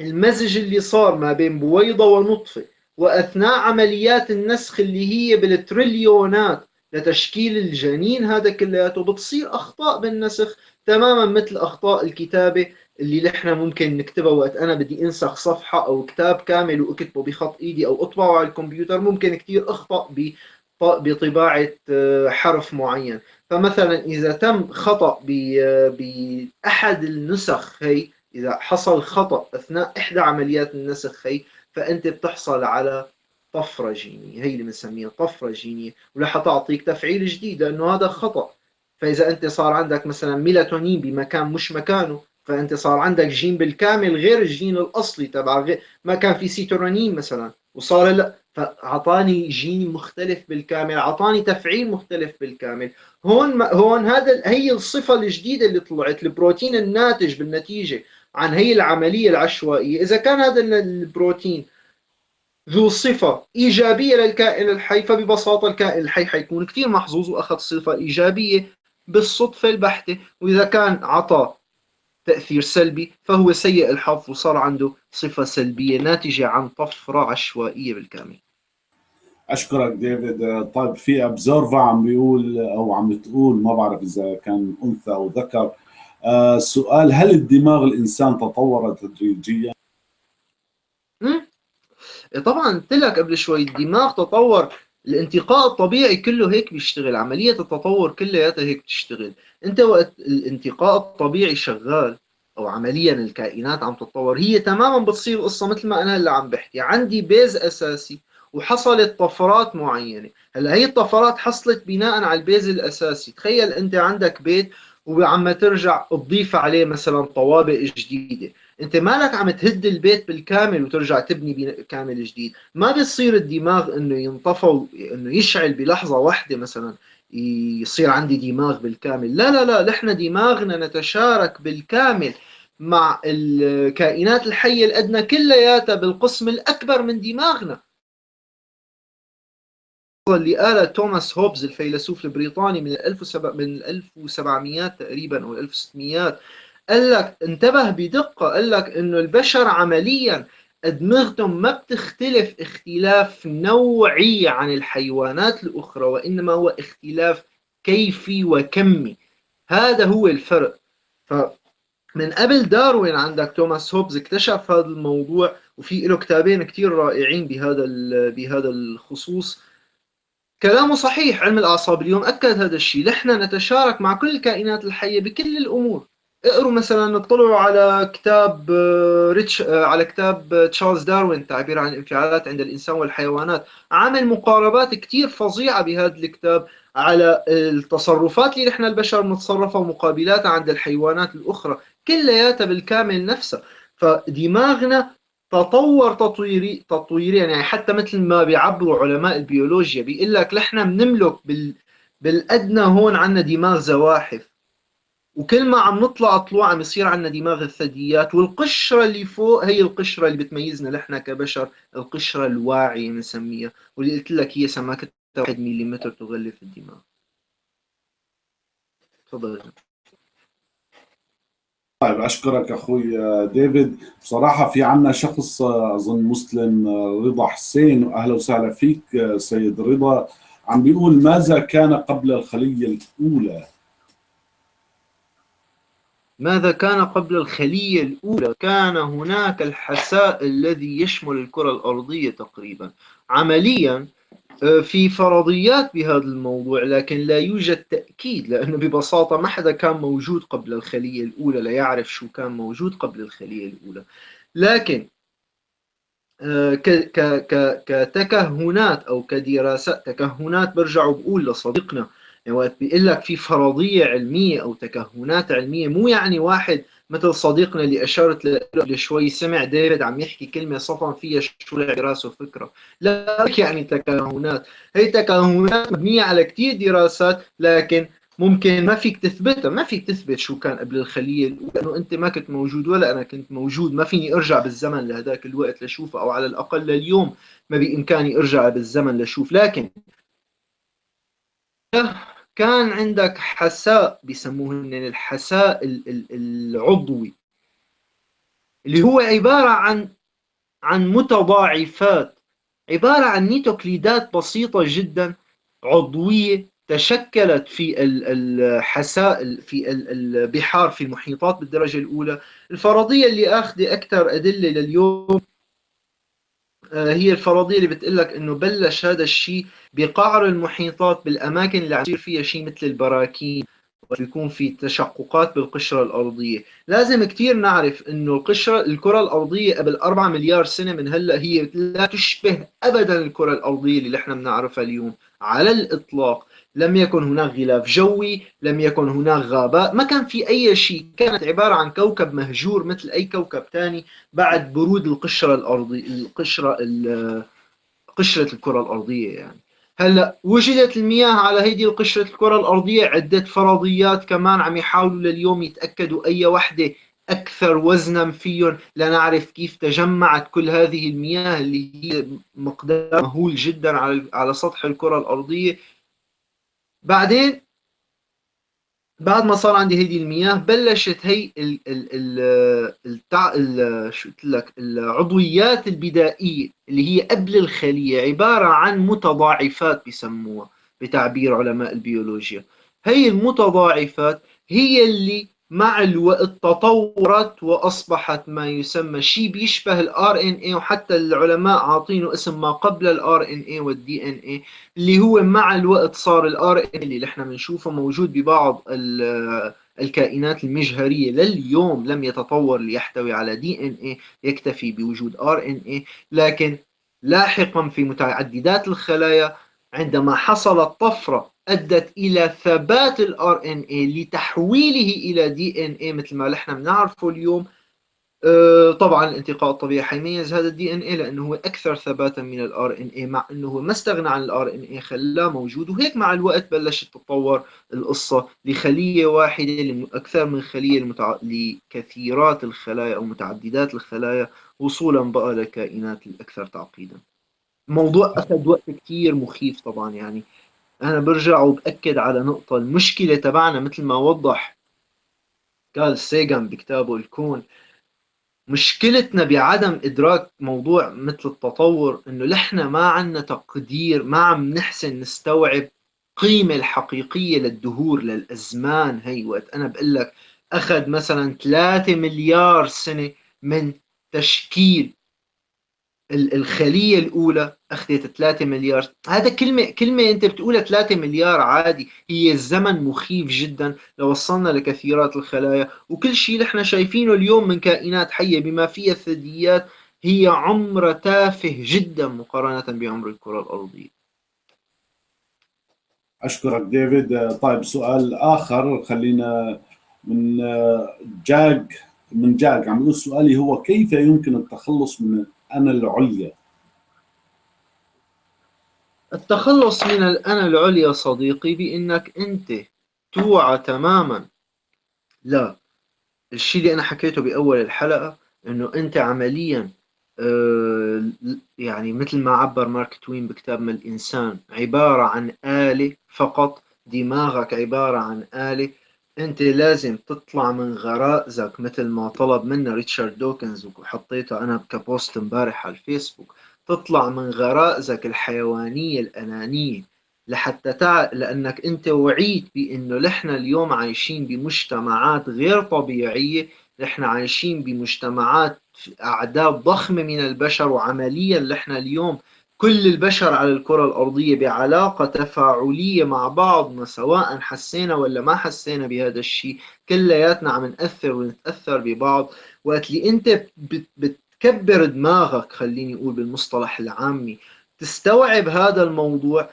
المزج اللي صار ما بين بويضة ونطفة. وأثناء عمليات النسخ اللي هي بالتريليونات لتشكيل الجنين هذا كلياته بتصير أخطاء بالنسخ تماما مثل أخطاء الكتابة اللي نحن ممكن نكتبها. وقت أنا بدي أنسخ صفحة أو كتاب كامل وأكتبه بخط إيدي أو أطبعه على الكمبيوتر ممكن كتير أخطأ بطباعة آه، حرف معين. فمثلا إذا تم خطأ بأحد النسخ هي إذا حصل خطأ أثناء إحدى عمليات النسخ هي فأنت بتحصل على طفرة جينية. هي اللي بنسميها طفرة جينية ورح تعطيك تفعيل جديد لأنه هذا خطأ. فإذا أنت صار عندك مثلا ميلاتونين بمكان مش مكانه فأنت صار عندك جين بالكامل غير الجين الأصلي تبع ما كان في سيتورونين مثلا وصار لا. فأعطاني جين مختلف بالكامل أعطاني تفعيل مختلف بالكامل. هون هون هذا هي الصفة الجديدة اللي طلعت البروتين الناتج بالنتيجة. عن هي العملية العشوائية. إذا كان هذا البروتين ذو صفة إيجابية للكائن الحي فببساطة الكائن الحي حيكون كثير محظوظ وأخذ صفة إيجابية بالصدفة البحتة. وإذا كان عطى تأثير سلبي فهو سيء الحظ وصار عنده صفة سلبية ناتجة عن طفرة عشوائية بالكامل. أشكرك ديفيد. طيب في Observer عم بيقول أو عم بتقول ما بعرف إذا كان أنثى أو ذكر آه سؤال هل الدماغ الإنسان تطور تدريجيا؟ طبعا قلت لك قبل شوي الدماغ تطور الانتقاء الطبيعي كله هيك بيشتغل عملية التطور كلياتها هيك بتشتغل. أنت وقت الانتقاء الطبيعي شغال أو عمليا الكائنات عم تتطور هي تماما بتصير قصة مثل ما أنا هلا عم بحكي. عندي base أساسي وحصلت طفرات معينة. هلأ هي الطفرات حصلت بناء على البيز الأساسي. تخيل أنت عندك بيت وعم ترجع تضيف عليه مثلا طوابق جديدة. أنت مالك عم تهد البيت بالكامل وترجع تبني كامل جديد. ما بيصير الدماغ إنه ينطفى إنه يشعل بلحظة واحدة مثلا يصير عندي دماغ بالكامل. لا لا لا نحن دماغنا نتشارك بالكامل مع الكائنات الحية الأدنى كلياتها بالقسم الأكبر من دماغنا. اللي قالها توماس هوبز الفيلسوف البريطاني من 1700 تقريبا أو 1600 قال لك انتبه بدقة قال لك إنه البشر عمليا أدمغتهم ما بتختلف اختلاف نوعي عن الحيوانات الأخرى وإنما هو اختلاف كيفي وكمي. هذا هو الفرق. فمن قبل داروين عندك توماس هوبز اكتشف هذا الموضوع وفي له كتابين كتير رائعين بهذا بهذا الخصوص. كلامه صحيح علم الأعصاب اليوم أكد هذا الشيء. نحن نتشارك مع كل الكائنات الحية بكل الأمور. اقروا مثلا اطلعوا على كتاب آه، ريتش آه، على كتاب آه، تشارلز داروين تعبير عن الانفعالات عند الإنسان والحيوانات. عمل مقاربات كثير فظيعة بهذا الكتاب على التصرفات اللي نحن البشر بنتصرفها ومقابلاتها عند الحيوانات الأخرى كلياتها بالكامل نفسها. فدماغنا تطور تطويري تطويريا يعني حتى مثل ما بيعبروا علماء البيولوجيا بيقول لك نحن بنملك بال بالأدنى هون عندنا دماغ زواحف. وكل ما عم نطلع طلوع عم يصير عندنا دماغ الثدييات والقشرة اللي فوق هي القشرة اللي بتميزنا نحن كبشر القشرة الواعية بنسميها واللي قلت لك هي سماكتها 1 ملم تغلف الدماغ. تفضل طيب أشكرك أخوي ديفيد. بصراحة في عنا شخص أظن مسلم رضا حسين وأهلا وسهلا فيك سيد رضا. عم بيقول ماذا كان قبل الخلية الأولى؟ ماذا كان قبل الخلية الأولى؟ كان هناك الحساء الذي يشمل الكرة الأرضية تقريبا. عمليا آه، في فرضيات بهذا الموضوع لكن لا يوجد تأكيد لأنه ببساطة ما حدا كان موجود قبل الخلية الأولى لا يعرف شو كان موجود قبل الخلية الأولى. لكن آه، كتكهنات أو كدراسات تكهنات برجع بقول لصديقنا يعني وقت بيقول لك في فرضية علمية أو تكهنات علمية مو يعني واحد مثل صديقنا اللي اشرت له شوي سمع ديفيد عم يحكي كلمة صفن فيها شو براسه فكرة. لا يعني تكهنات. هي تكهنات مبنية على كثير دراسات لكن ممكن ما فيك تثبتها. ما فيك تثبت شو كان قبل الخليه لأنه أنت ما كنت موجود ولا أنا كنت موجود. ما فيني أرجع بالزمن لهذاك الوقت لشوفه أو على الأقل لليوم ما بإمكاني أرجع بالزمن لشوف. لكن كان عندك حساء بيسموه الحساء العضوي اللي هو عبارة عن عن متضاعفات عبارة عن نيتوكليدات بسيطة جدا عضوية تشكلت في الحساء في البحار في المحيطات بالدرجة الأولى. الفرضية اللي أخذ أكثر أدلة لليوم هي الفرضية اللي بتقول لك إنه بلش هذا الشيء بقعر المحيطات بالأماكن اللي عم يصير فيها شيء مثل البراكين ويكون في تشققات بالقشرة الأرضية. لازم كثير نعرف أنه القشرة الكرة الأرضية قبل 4 مليار سنة من هلأ هي لا تشبه أبدا الكرة الأرضية اللي نحن بنعرفها اليوم على الإطلاق. لم يكن هناك غلاف جوي لم يكن هناك غابات ما كان في أي شيء. كانت عبارة عن كوكب مهجور مثل أي كوكب ثاني بعد برود القشرة الأرضية القشرة قشرة الكرة الأرضية يعني. هلأ وجدت المياه على هيدي القشرة الكرة الأرضية عدة فرضيات كمان عم يحاولوا لليوم يتأكدوا أي وحدة أكثر وزنا فيهم. لنعرف كيف تجمعت كل هذه المياه اللي هي مقدار مهول جدا على على سطح الكرة الأرضية. بعدين بعد ما صار عندي هيدي المياه بلشت هي ال ال ال التع... ال شو قلت لك؟ العضويات البدائية اللي هي قبل الخلية عبارة عن متضاعفات بسموها بتعبير علماء البيولوجيا. هي المتضاعفات هي اللي مع الوقت تطورت وأصبحت ما يسمى شيء بيشبه ال RNA وحتى العلماء عاطينه اسم ما قبل ال RNA وال DNA اللي هو مع الوقت صار ال RNA اللي إحنا بنشوفه موجود ببعض الكائنات المجهرية لليوم لم يتطور ليحتوي على دي إن اي يكتفي بوجود آر إن اي لكن لاحقا في متعددات الخلايا عندما حصلت طفره أدت إلى ثبات ال RNA لتحويله إلى DNA مثل ما نحن بنعرفه اليوم. آه، طبعا الانتقاء الطبيعي حيميز هذا ال DNA لأنه هو أكثر ثباتا من ال RNA مع أنه هو ما استغنى عن ال RNA خلاه موجود. وهيك مع الوقت بلشت تتطور القصة لخلية واحدة أكثر من خلية المتع... لكثيرات الخلايا أو متعددات الخلايا وصولا بقى للكائنات الأكثر تعقيدا. موضوع أخذ وقت كثير مخيف طبعا يعني. أنا برجع وبأكد على نقطة المشكلة تبعنا مثل ما وضح قال سيغان بكتابه الكون مشكلتنا بعدم إدراك موضوع مثل التطور إنه نحن ما عندنا تقدير ما عم نحسن نستوعب القيمه الحقيقية للدهور للأزمان هي. وقت أنا بقول لك أخذ مثلا 3 مليار سنة من تشكيل الخلية الأولى أخذت 3 مليار. هذا كلمة كلمة أنت بتقولها 3 مليار عادي هي الزمن مخيف جدا. لو وصلنا لكثيرات الخلايا وكل شيء نحن شايفينه اليوم من كائنات حية بما فيها الثدييات هي عمر تافه جدا مقارنة بعمر الكرة الأرضية. أشكرك ديفيد. طيب سؤال آخر خلينا من جاك من جاك. عم يقول سؤالي هو كيف يمكن التخلص من الأنا العليا. التخلص من الأنا العليا صديقي بأنك أنت توعى تماما. لا الشيء اللي أنا حكيته بأول الحلقة أنه أنت عمليا آه، يعني مثل ما عبر مارك توين بكتاب ما الإنسان عبارة عن آلة فقط دماغك عبارة عن آلة أنت لازم تطلع من غرائزك مثل ما طلب منا ريتشارد دوكنز وحطيته أنا كبوست امبارح على الفيسبوك. تطلع من غرائزك الحيوانية الأنانية لحتى تع... لأنك أنت وعيت بأنه نحن اليوم عايشين بمجتمعات غير طبيعية نحن عايشين بمجتمعات أعداد ضخمة من البشر وعمليا نحن اليوم كل البشر على الكرة الأرضية بعلاقة تفاعلية مع بعضنا سواء حسينا ولا ما حسينا بهذا الشيء. كلياتنا عم نأثر ونتأثر ببعض. وقت اللي أنت بتكبر دماغك خليني أقول بالمصطلح العامي تستوعب هذا الموضوع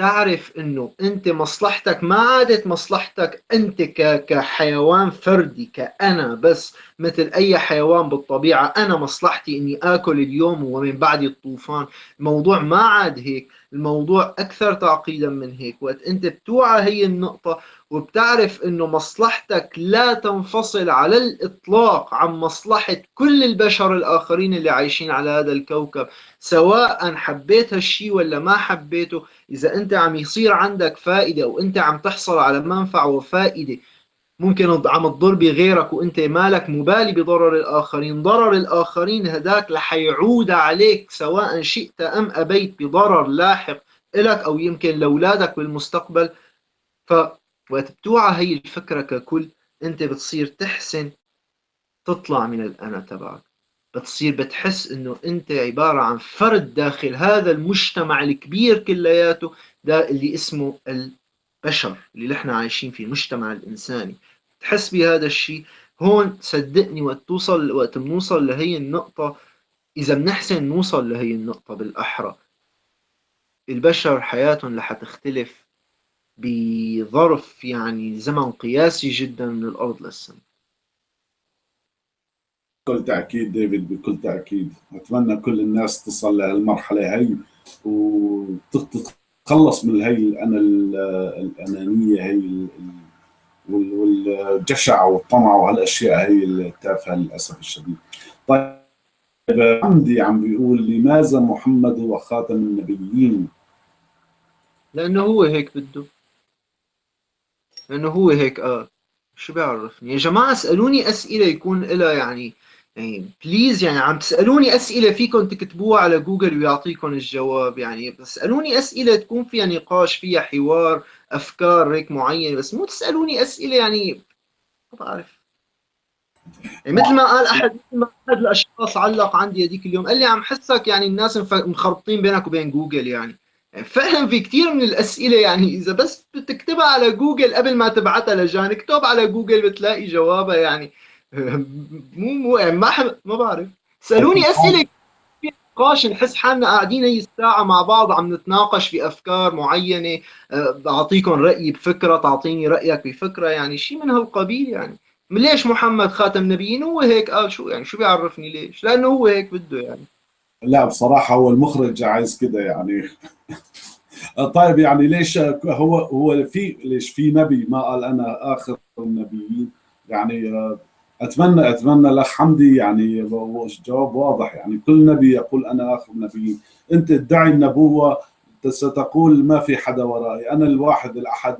تعرف إنه أنت مصلحتك ما عادت مصلحتك أنت كحيوان فردي كأنا بس مثل أي حيوان بالطبيعة. أنا مصلحتي إني آكل اليوم ومن بعد الطوفان. الموضوع ما عاد هيك. الموضوع أكثر تعقيدا من هيك. وقت أنت بتوعى هي النقطة وبتعرف إنه مصلحتك لا تنفصل على الإطلاق عن مصلحة كل البشر الآخرين اللي عايشين على هذا الكوكب سواء حبيت هالشي ولا ما حبيته. إذا أنت عم يصير عندك فائدة وأنت عم تحصل على منفعة وفائدة ممكن عم تضر بغيرك وانت مالك مبالي بضرر الآخرين. ضرر الآخرين هداك رح يعود عليك سواء شئت أم أبيت بضرر لاحق لك أو يمكن لأولادك بالمستقبل. ف بتوعى هي الفكرة ككل انت بتصير تحسن تطلع من الأنا تبعك. بتصير بتحس إنه انت عبارة عن فرد داخل هذا المجتمع الكبير كلياته ده اللي اسمه البشر اللي نحن عايشين فيه المجتمع الإنساني. تحس بهذا الشيء. هون صدقني وقت توصل وقت بنوصل لهي النقطة إذا بنحسن نوصل لهي النقطة بالأحرى البشر حياتهم رح تختلف بظرف يعني زمن قياسي جدا من الأرض للسماء. بكل تأكيد ديفيد بكل تأكيد. أتمنى كل الناس تصل لهالمرحلة هي وتتخلص من هي الأنا الأنانية هي والجشع والطمع وهالأشياء هي التافهة للأسف الشديد. طيب عندي عم بيقول لماذا محمد هو خاتم النبيين؟ لأنه هو هيك بده لأنه هو هيك قال شو بيعرفني يا جماعة اسألوني أسئلة يكون لها يعني يعني please يعني عم تسألوني أسئلة فيكم تكتبوها على جوجل ويعطيكم الجواب يعني اسألوني أسئلة تكون فيها نقاش فيها حوار أفكار هيك معينة بس مو تسألوني أسئلة يعني ما بعرف. يعني مثل ما قال أحد مثل ما احد الأشخاص علق عندي هذيك اليوم قال لي عم حسك يعني الناس مخربطين بينك وبين جوجل يعني. يعني فعلا في كثير من الأسئلة يعني إذا بس بتكتبها على جوجل قبل ما تبعتها لجان اكتب على جوجل بتلاقي جوابها يعني. مو مو يعني ما حب... ما بعرف. سألوني أسئلة في نقاش نحس حالنا قاعدين هي الساعة مع بعض عم نتناقش في أفكار معينة. بعطيكم رايي بفكرة تعطيني رأيك بفكرة يعني شيء من هالقبيل يعني. ليش محمد خاتم نبيين هو هيك قال شو؟ يعني شو بيعرفني ليش؟ لأنه هو هيك بده يعني. لا بصراحة هو المخرج عايز كده يعني. طيب يعني ليش هو هو في ليش في نبي ما قال أنا آخر النبيين؟ يعني اتمنى أتمنى الاخ حمدي يعني جواب واضح يعني. كل نبي يقول أنا اخر النبيين أنت تدعي النبوة ستقول ما في حدا ورائي. أنا الواحد الأحد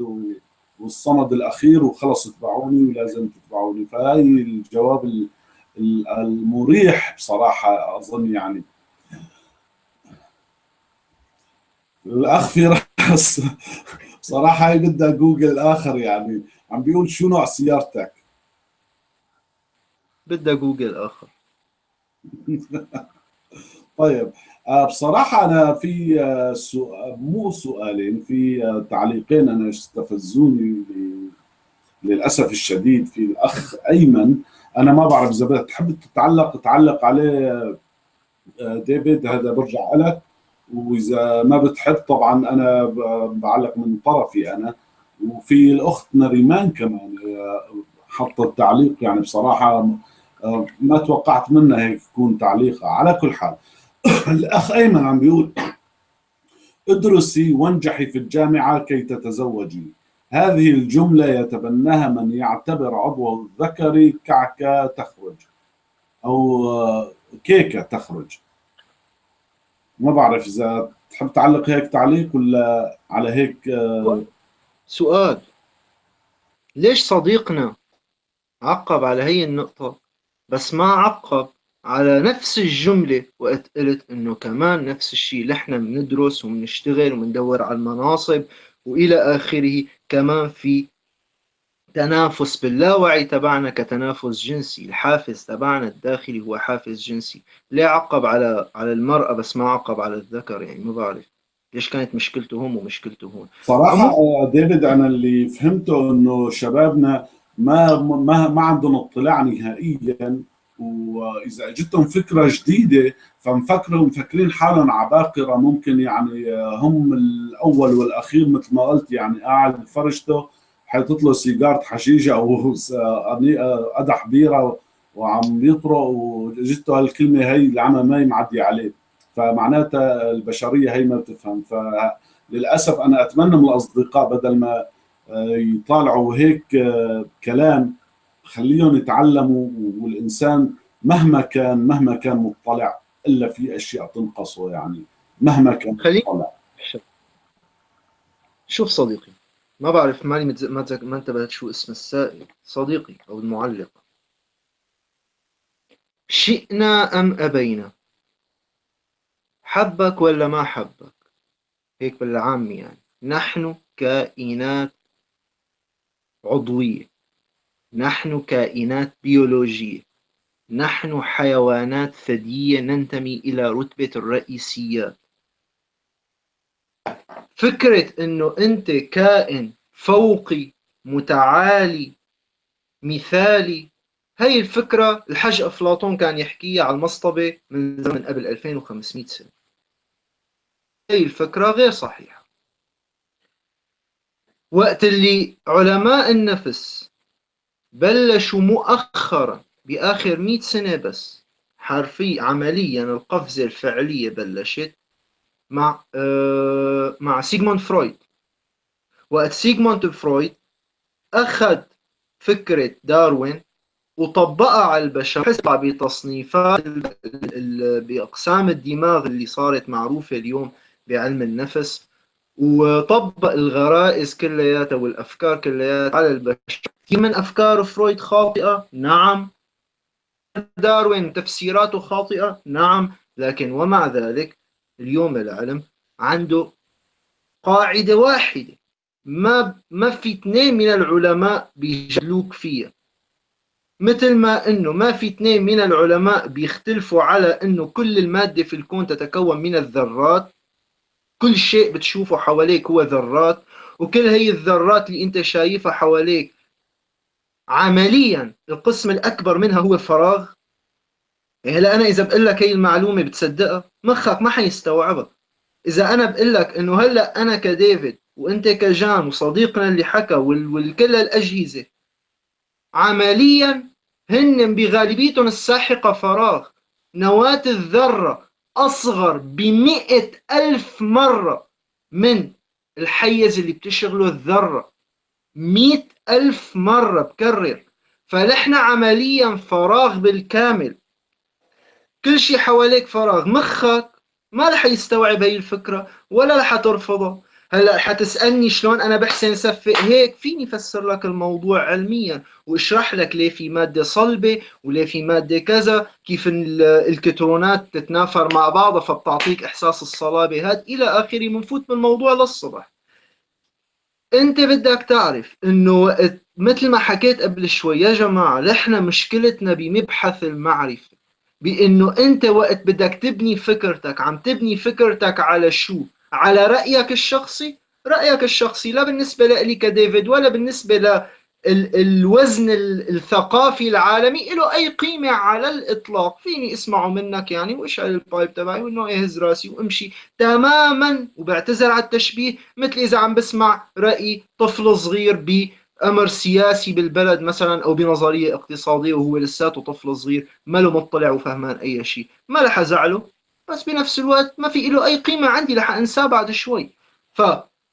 والصمد الأخير وخلص اتبعوني ولازم تتبعوني فهي الجواب المريح بصراحة أظن يعني. الأخ في رأس. بصراحة هي بدها جوجل آخر يعني. عم بيقول شو نوع سيارتك؟ بدها جوجل آخر. طيب بصراحة أنا في سؤال مو سؤالين في تعليقين أنا استفزوني للأسف الشديد في الأخ أيمن. أنا ما بعرف إذا بتحب تتعلق تعلق عليه ديفيد هذا برجع لك وإذا ما بتحب طبعا أنا بعلق من طرفي أنا. وفي الأخت نريمان كمان حطت تعليق يعني بصراحة ما توقعت منها هيك يكون تعليقها على كل حال الأخ أيمن عم بيقول ادرسي وانجحي في الجامعة كي تتزوجي. هذه الجملة يتبناها من يعتبر عضو الذكري كعكه تخرج أو كيكة تخرج. ما بعرف إذا تحب تعلق هيك تعليق ولا على هيك سؤال. ليش صديقنا عقب على هي النقطة؟ بس ما عقب على نفس الجملة وقت قلت إنه كمان نفس الشيء إحنا بندرس وبنشتغل وبندور على المناصب وإلى آخره كمان في تنافس باللاوعي تبعنا كتنافس جنسي. الحافز تبعنا الداخلي هو حافز جنسي. ليه عقب على على المرأة بس ما عقب على الذكر يعني ما بعرف ليش كانت مشكلته هون ومشكلته هون. صراحة ديفيد أنا اللي فهمته إنه شبابنا ما ما ما عندهم اطلاع نهائيا وإذا اجتهم فكرة جديدة فمفكروا مفكرين حالهم عباقرة. ممكن يعني هم الأول والأخير مثل ما قلت يعني قاعد بفرشته حيطط له سيجارة حشيشة أو قدح بيرة وعم يطرق وجته هالكلمه هي العمى ما معدي عليه. فمعناتها البشرية هي ما بتفهم. فللأسف أنا أتمنى من الأصدقاء بدل ما يطالعوا هيك كلام خليهم يتعلموا والإنسان مهما كان مهما كان مطلع إلا في أشياء تنقصه يعني مهما كان مطلع. شوف صديقي ما بعرف ماني متز... ما, تز... ما انتبهت شو اسم السائل صديقي أو المعلق. شئنا أم أبينا؟ حبك ولا ما حبك؟ هيك بالعامي يعني. نحن كائنات عضوية. نحن كائنات بيولوجية. نحن حيوانات ثديية ننتمي إلى رتبة الرئيسيات. فكرة أنه أنت كائن فوقي متعالي مثالي هي الفكرة الحج أفلاطون كان يحكيها على المصطبة من زمن قبل 2500 سنة. هي الفكرة غير صحيحة. وقت اللي علماء النفس بلشوا مؤخرا بآخر 100 سنة بس حرفيا عمليا القفزة الفعلية بلشت مع آه مع سيغموند فرويد. وقت سيغموند فرويد أخذ فكرة داروين وطبقها على البشر حسب بتصنيفات بأقسام الدماغ اللي صارت معروفة اليوم بعلم النفس. وطبق الغرائز كلياتها والأفكار كلياتها على البشر. في من أفكار فرويد خاطئة؟ نعم. داروين تفسيراته خاطئة؟ نعم. لكن ومع ذلك اليوم العلم عنده قاعدة واحدة. ما ما في اثنين من العلماء بيجلوك فيها. مثل ما إنه ما في اثنين من العلماء بيختلفوا على إنه كل المادة في الكون تتكون من الذرات كل شيء بتشوفه حواليك هو ذرات وكل هي الذرات اللي انت شايفها حواليك عمليا القسم الأكبر منها هو فراغ. هلا أنا إذا بقول لك هي المعلومة بتصدقها مخك ما حيستوعبها. إذا أنا بقول لك إنه هلأ أنا كديفيد وأنت كجان وصديقنا اللي حكى وكل الأجهزة عمليا هن بغالبيتهم الساحقة فراغ. نواة الذرة أصغر بمئة ألف مرة من الحيز اللي بتشغله الذرة. مئة ألف مرة بكرر. فنحن عمليا فراغ بالكامل. كل شيء حواليك فراغ. مخك ما رح يستوعب هي الفكرة ولا رح ترفضها هلا حتسألني شلون أنا بحسن صفق هيك فيني فسر لك الموضوع علميا واشرح لك ليه في مادة صلبة وليه في مادة كذا كيف الكترونات تتنافر مع بعضها فبتعطيك إحساس الصلابة. هاد إلى آخره بنفوت بالموضوع للصبح. أنت بدك تعرف إنه مثل ما حكيت قبل شوي يا جماعة نحن مشكلتنا بمبحث المعرفة بإنه أنت وقت بدك تبني فكرتك عم تبني فكرتك على شو؟ على رأيك الشخصي؟ رأيك الشخصي لا بالنسبة لي كديفيد ولا بالنسبة ل الوزن الثقافي العالمي له أي قيمة على الإطلاق؟ فيني أسمعه منك يعني وأشعل البايب تبعي وإنه أهز رأسي وأمشي تماما وبعتذر على التشبيه مثل إذا عم بسمع رأي طفل صغير بأمر سياسي بالبلد مثلا أو بنظرية اقتصادية وهو لساته طفل صغير ما له مطلع وفهمان أي شيء. ما رح أزعله. بس بنفس الوقت ما في له أي قيمة عندي رح أنساه بعد شوي. ف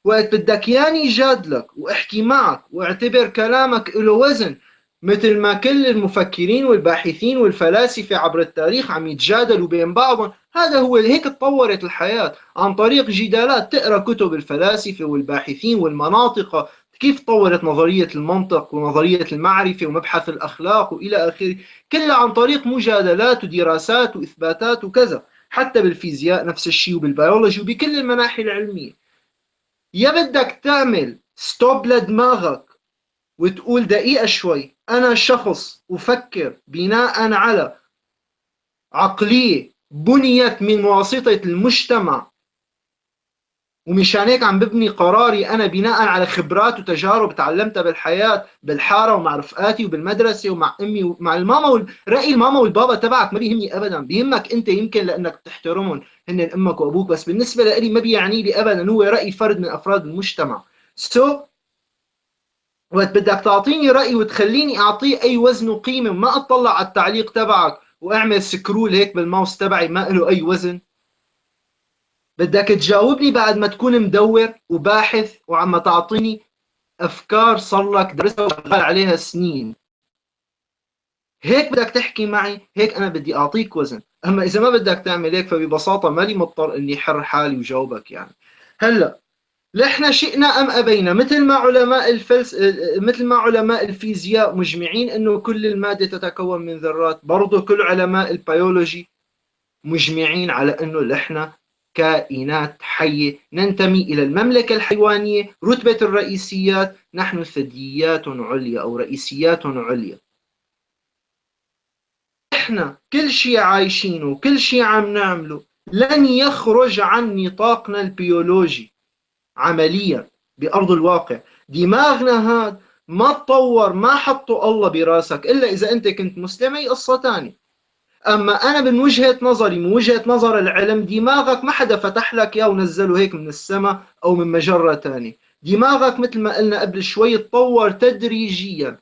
وقت بدك ياني جادلك واحكي معك واعتبر كلامك له وزن مثل ما كل المفكرين والباحثين والفلاسفة عبر التاريخ عم يتجادلوا بين بعضهم هذا هو هيك تطورت الحياة. عن طريق جدالات تقرأ كتب الفلاسفة والباحثين والمناطق كيف طورت نظرية المنطق ونظرية المعرفة ومبحث الأخلاق وإلى آخره كلها عن طريق مجادلات ودراسات وإثباتات وكذا. حتى بالفيزياء نفس الشيء وبالبيولوجي وبكل المناحي العلمية. يا بدك تعمل stop لدماغك وتقول دقيقة شوي. أنا شخص أفكر بناء على عقلية بنيت من واسطة المجتمع ومشان هيك عم ببني قراري أنا بناء على خبرات وتجارب تعلمتها بالحياة بالحارة ومع رفقاتي وبالمدرسة ومع أمي ومع الماما رأي الماما والبابا تبعك ما بيهمني أبدا بيهمك أنت يمكن لأنك بتحترمهم هن أمك وأبوك بس بالنسبة لي ما بيعني لي أبدا هو رأي فرد من أفراد المجتمع. so so, وقت بدك تعطيني رأي وتخليني أعطيه أي وزن وقيمة وما أطلع على التعليق تبعك وأعمل scroll هيك بالماوس تبعي ما له أي وزن. بدك تجاوبني بعد ما تكون مدور وباحث وعم تعطيني أفكار صار لك درسها وشغال عليها سنين. هيك بدك تحكي معي هيك أنا بدي أعطيك وزن. أما إذا ما بدك تعمل هيك فببساطة مالي مضطر إني حر حالي وجاوبك يعني. هلأ نحن شئنا أم أبينا؟ مثل ما علماء الفلس مثل ما علماء الفيزياء مجمعين إنه كل المادة تتكون من ذرات برضه كل علماء البيولوجي مجمعين على إنه نحن كائنات حية. ننتمي إلى المملكة الحيوانية رتبة الرئيسيات. نحن ثدييات عليا أو رئيسيات عليا. إحنا كل شيء عايشينه كل شيء عم نعمله. لن يخرج عن نطاقنا البيولوجي عمليا بأرض الواقع. دماغنا هاد ما تطور ما حطوا الله براسك إلا إذا أنت كنت مسلم أي قصة تانية. أما أنا من وجهة نظري من وجهة نظر العلم دماغك ما حدا فتح لك اياه ونزله هيك من السماء أو من مجرة ثانية دماغك مثل ما قلنا قبل شوي تطور تدريجيا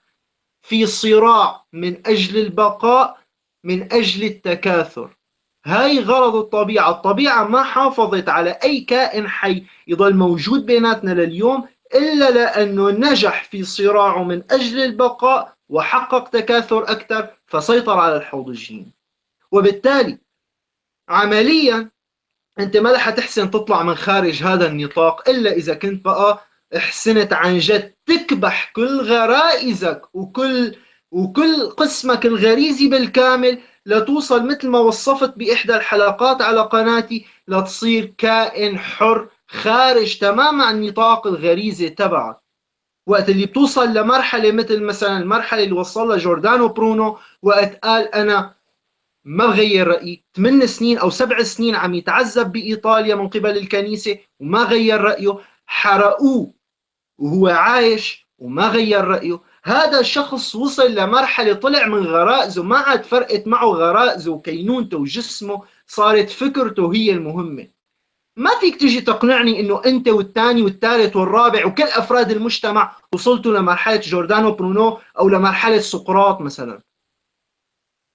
في صراع من أجل البقاء من أجل التكاثر. هاي غرض الطبيعة. الطبيعة ما حافظت على أي كائن حي يضل موجود بيناتنا لليوم إلا لأنه نجح في صراعه من أجل البقاء وحقق تكاثر أكثر فسيطر على الحوض الجيني وبالتالي عمليا أنت ما رح تحسن تطلع من خارج هذا النطاق إلا إذا كنت بقى احسنت عن جد تكبح كل غرائزك وكل وكل قسمك الغريزي بالكامل لتوصل مثل ما وصفت بإحدى الحلقات على قناتي لتصير كائن حر خارج تماما عن نطاق الغريزه تبعك. وقت اللي بتوصل لمرحلة مثل مثلا المرحلة اللي وصل لها جوردانو برونو وقت قال أنا ما بغير رايي ثمان سنين أو سبع سنين عم يتعذب بإيطاليا من قبل الكنيسة وما غير رأيه حرقوه وهو عايش وما غير رأيه. هذا الشخص وصل لمرحلة طلع من غرائزه ما عاد فرقت معه غرائزه وكينونته وجسمه صارت فكرته هي المهمة. ما فيك تجي تقنعني إنه أنت والثاني والثالث والرابع وكل أفراد المجتمع وصلتوا لمرحلة جوردانو برونو أو لمرحلة سقراط مثلا.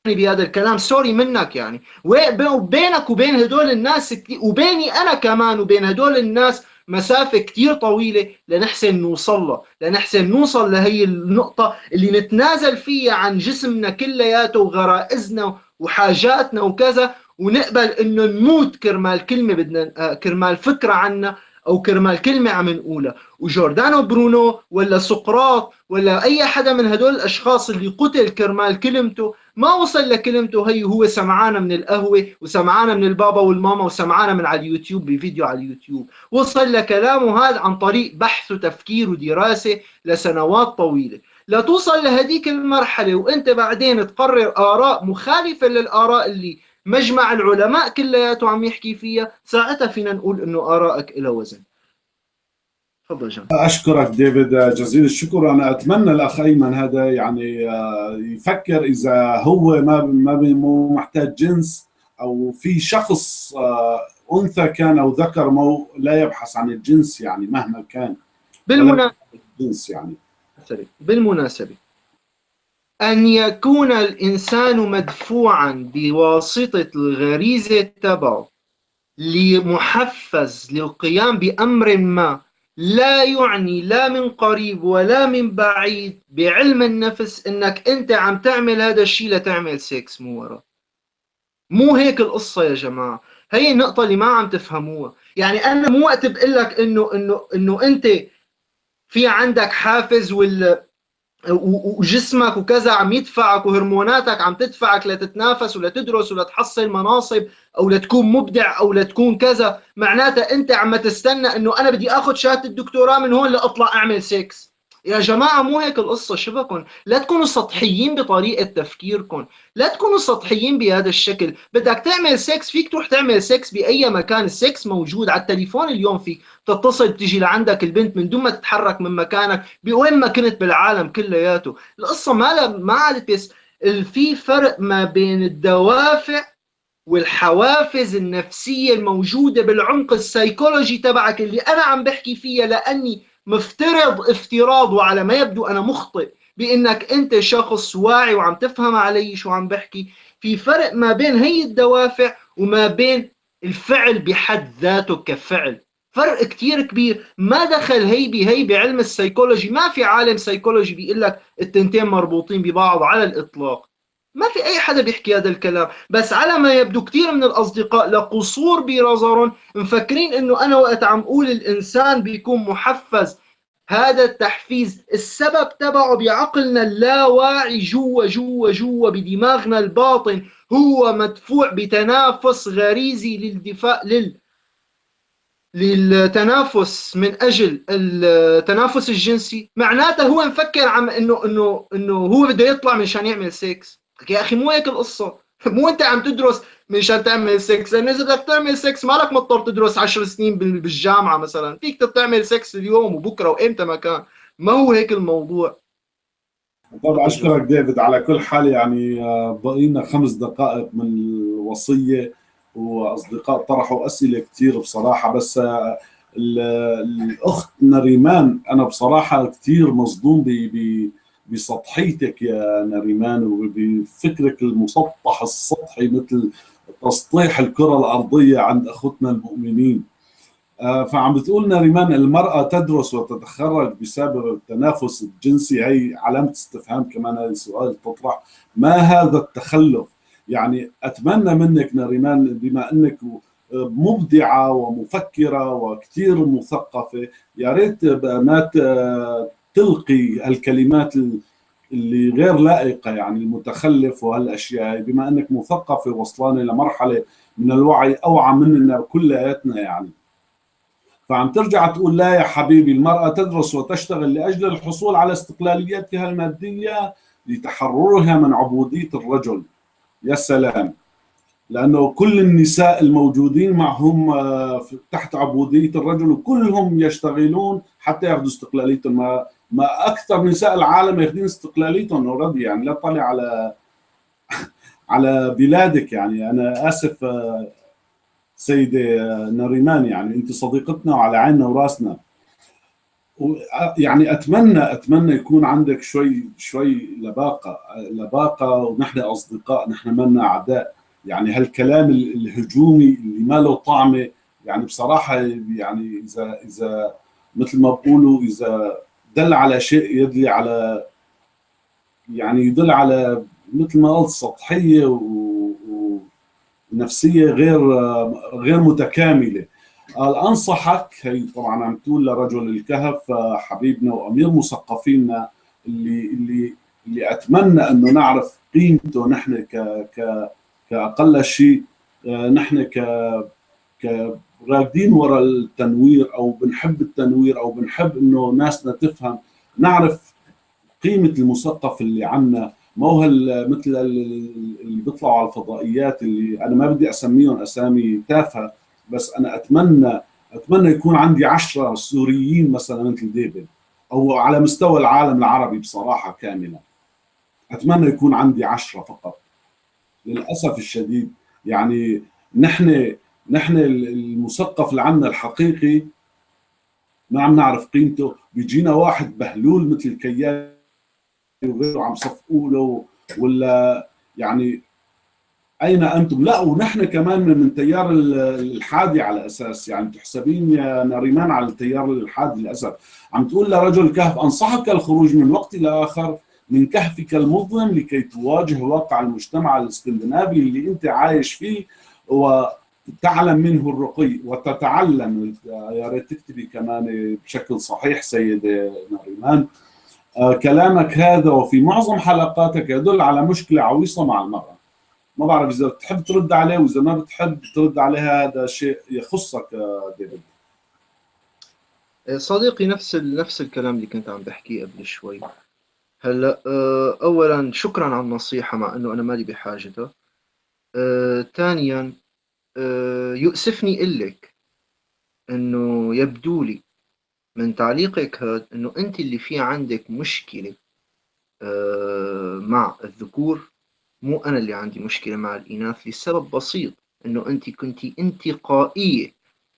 بهذا الكلام. sorry منك يعني. وبينك وبين هدول الناس وبيني أنا كمان وبين هدول الناس مسافة كثير طويلة لنحسن نوصل له. لنحسن نوصل لهي النقطة اللي نتنازل فيها عن جسمنا كلياته وغرائزنا وحاجاتنا وكذا ونقبل إنه نموت كرمال كلمة بدنا آه، كرمال فكرة عنا أو كرمال كلمة عم نقولها. وجوردانو برونو ولا سقراط ولا أي حدا من هدول الأشخاص اللي قتل كرمال كلمته ما وصل لكلمته. هي هو سمعانا من القهوة وسمعانا من البابا والماما وسمعانا من على اليوتيوب بفيديو على اليوتيوب. وصل لكلامه هذا عن طريق بحث وتفكير ودراسة لسنوات طويلة. لتوصل لهديك المرحلة وأنت بعدين تقرر آراء مخالفة للآراء اللي مجمع العلماء كلياته عم يحكي فيها. ساعتها فينا نقول إنه آرائك لها وزن. تفضل جان. أشكرك ديفيد جزيل الشكر. أنا أتمنى الأخ أيمن هذا يعني آه، يفكر إذا هو ما ما مو محتاج جنس أو في شخص آه، أنثى كان أو ذكر مو لا يبحث عن الجنس يعني مهما كان. بالمناسبه الجنس يعني. بالمناسبة أن يكون الإنسان مدفوعا بواسطة الغريزة تبعه لمحفز للقيام بأمر ما لا يعني لا من قريب ولا من بعيد بعلم النفس إنك أنت عم تعمل هذا الشيء لتعمل سكس مو ورا. مو هيك القصة يا جماعة. هي النقطة اللي ما عم تفهموها. يعني أنا مو وقت بقول لك انه انه إنه أنت في عندك حافز وال وجسمك وكذا عم يدفعك وهرموناتك عم تدفعك لتتنافس ولتدرس ولتحصل مناصب أو لتكون مبدع أو لتكون كذا. معناتها أنت عم تستنى إنه أنا بدي آخذ شهادة الدكتوراه من هون لأطلع أعمل سكس يا جماعة مو هيك القصة؟ شبكن لا تكونوا سطحيين بطريقة تفكيركم لا تكونوا سطحيين بهذا الشكل. بدك تعمل سكس فيك تروح تعمل سكس بأي مكان. السكس موجود على التليفون اليوم فيك تتصل بتجي لعندك البنت من دون ما تتحرك من مكانك بوين ما كنت بالعالم كلياته. القصة ما ما عادت بس في فرق ما بين الدوافع والحوافز النفسية الموجودة بالعمق السيكولوجي تبعك اللي أنا عم بحكي فيها لأني مفترض افتراض وعلى ما يبدو. أنا مخطئ بإنك أنت شخص واعي وعم تفهم علي شو عم بحكي. في فرق ما بين هي الدوافع وما بين الفعل بحد ذاته كفعل. فرق كتير كبير. ما دخل هي بهي بعلم السيكولوجي. ما في عالم سيكولوجي بيقول لك التنتين مربوطين ببعض على الإطلاق. ما في أي حدا بيحكي هذا الكلام. بس على ما يبدو كثير من الأصدقاء لقصور بنظرهم مفكرين إنه أنا وقت عم أقول الإنسان بيكون محفز. هذا التحفيز السبب تبعه بعقلنا اللاواعي جوا جوا جوا بدماغنا الباطن. هو مدفوع بتنافس غريزي للدفاع لل للتنافس من أجل التنافس الجنسي. معناته هو مفكر عم إنه إنه إنه هو بده يطلع مشان يعمل سكس يا أخي مو هيك القصة. مو أنت عم تدرس مشان تعمل سكس لأنه إذا بدك تعمل سكس مالك مضطر تدرس 10 سنين بالجامعة مثلا. فيك تعمل سكس اليوم وبكرة وإمتى ما كان. ما هو هيك الموضوع. طبعا أشكرك ديفيد على كل حال يعني آه، بقينا خمس دقائق من الوصية وأصدقاء طرحوا أسئلة كثير بصراحة بس آه، الأخت نريمان أنا بصراحة كثير مصدوم بسطحيتك يا نريمان وبفكرك المسطح السطحي مثل تسطيح الكرة الأرضية عند أخوتنا المؤمنين. آه، فعم بتقول نريمان المرأة تدرس وتتخرج بسبب التنافس الجنسي. هي علامة استفهام كمان هذا السؤال تطرح. ما هذا التخلف؟ يعني أتمنى منك نريمان بما أنك مبدعة ومفكرة وكثير مثقفة. يا ريت ما تلقي الكلمات اللي غير لائقة يعني المتخلف وهالأشياء بما أنك مثقفه وصلانه لمرحله من الوعي أوعى مننا كلياتنا يعني. فعم ترجع تقول لا يا حبيبي المرأة تدرس وتشتغل لأجل الحصول على استقلاليتها المادية لتحررها من عبودية الرجل. يا سلام! لأنه كل النساء الموجودين معهم آه، تحت عبودية الرجل وكلهم يشتغلون حتى ياخذوا استقلاليتهم ما, أكثر نساء العالم ياخذين استقلاليتهم اوريدي يعني لا طلع على على بلادك يعني. أنا آسف آه، سيدة نريمان يعني أنت صديقتنا وعلى عيننا وراسنا. يعني أتمنى أتمنى يكون عندك شوي شوي لباقة لباقة ونحن أصدقاء نحن منا أعداء. يعني هالكلام الهجومي اللي ما له طعمة يعني بصراحة يعني إذا إذا مثل ما بقولوا إذا دل على شيء يدلي على يعني يدل على مثل ما قلت سطحية ونفسية غير غير متكاملة. قال انصحك هي طبعا عم تقول لرجل الكهف حبيبنا وأمير مثقفينا اللي اللي اللي أتمنى إنه نعرف قيمته نحن ك ك كأقل شيء نحن ك ك راكدين وراء التنوير أو بنحب التنوير أو بنحب إنه ناسنا تفهم. نعرف قيمة المثقف اللي عنا. ما هو مثل اللي بيطلعوا على الفضائيات اللي أنا ما بدي أسميهم أسامي تافهة بس أنا أتمنى أتمنى يكون عندي عشرة سوريين مثلا مثل ديفيد أو على مستوى العالم العربي بصراحة كاملة. أتمنى يكون عندي عشرة فقط. للأسف الشديد. يعني نحن نحن المثقف اللي عندنا الحقيقي ما عم نعرف قيمته. بيجينا واحد بهلول مثل كيان وغيره عم صفقوا له ولا يعني أين أنتم؟ لا ونحن كمان من تيار الحادي على أساس. يعني تحسبين يا ناريمان على التيار الحادي للأسف. عم تقول لرجل الكهف أنصحك الخروج من وقت إلى آخر من كهفك المظلم لكي تواجه واقع المجتمع الإسكندنافي اللي أنت عايش فيه. وتعلم منه الرقي وتتعلم. يا ريت تكتبي كمان بشكل صحيح سيدة ناريمان. آه، كلامك هذا وفي معظم حلقاتك يدل على مشكلة عويصة مع المرأة. ما بعرف إذا بتحب ترد عليه وإذا ما بتحب ترد عليه هذا شيء يخصك ديفيد. صديقي نفس نفس الكلام اللي كنت عم بحكيه قبل شوي. هلا آه، اولا شكرا على النصيحة مع إنه أنا مالي بحاجتها آه، ثانيا آه، يؤسفني لك إنه يبدو لي من تعليقك هذا إنه أنت اللي في عندك مشكلة مع الذكور. مو أنا اللي عندي مشكلة مع الإناث لسبب بسيط إنه أنت كنتي انتقائية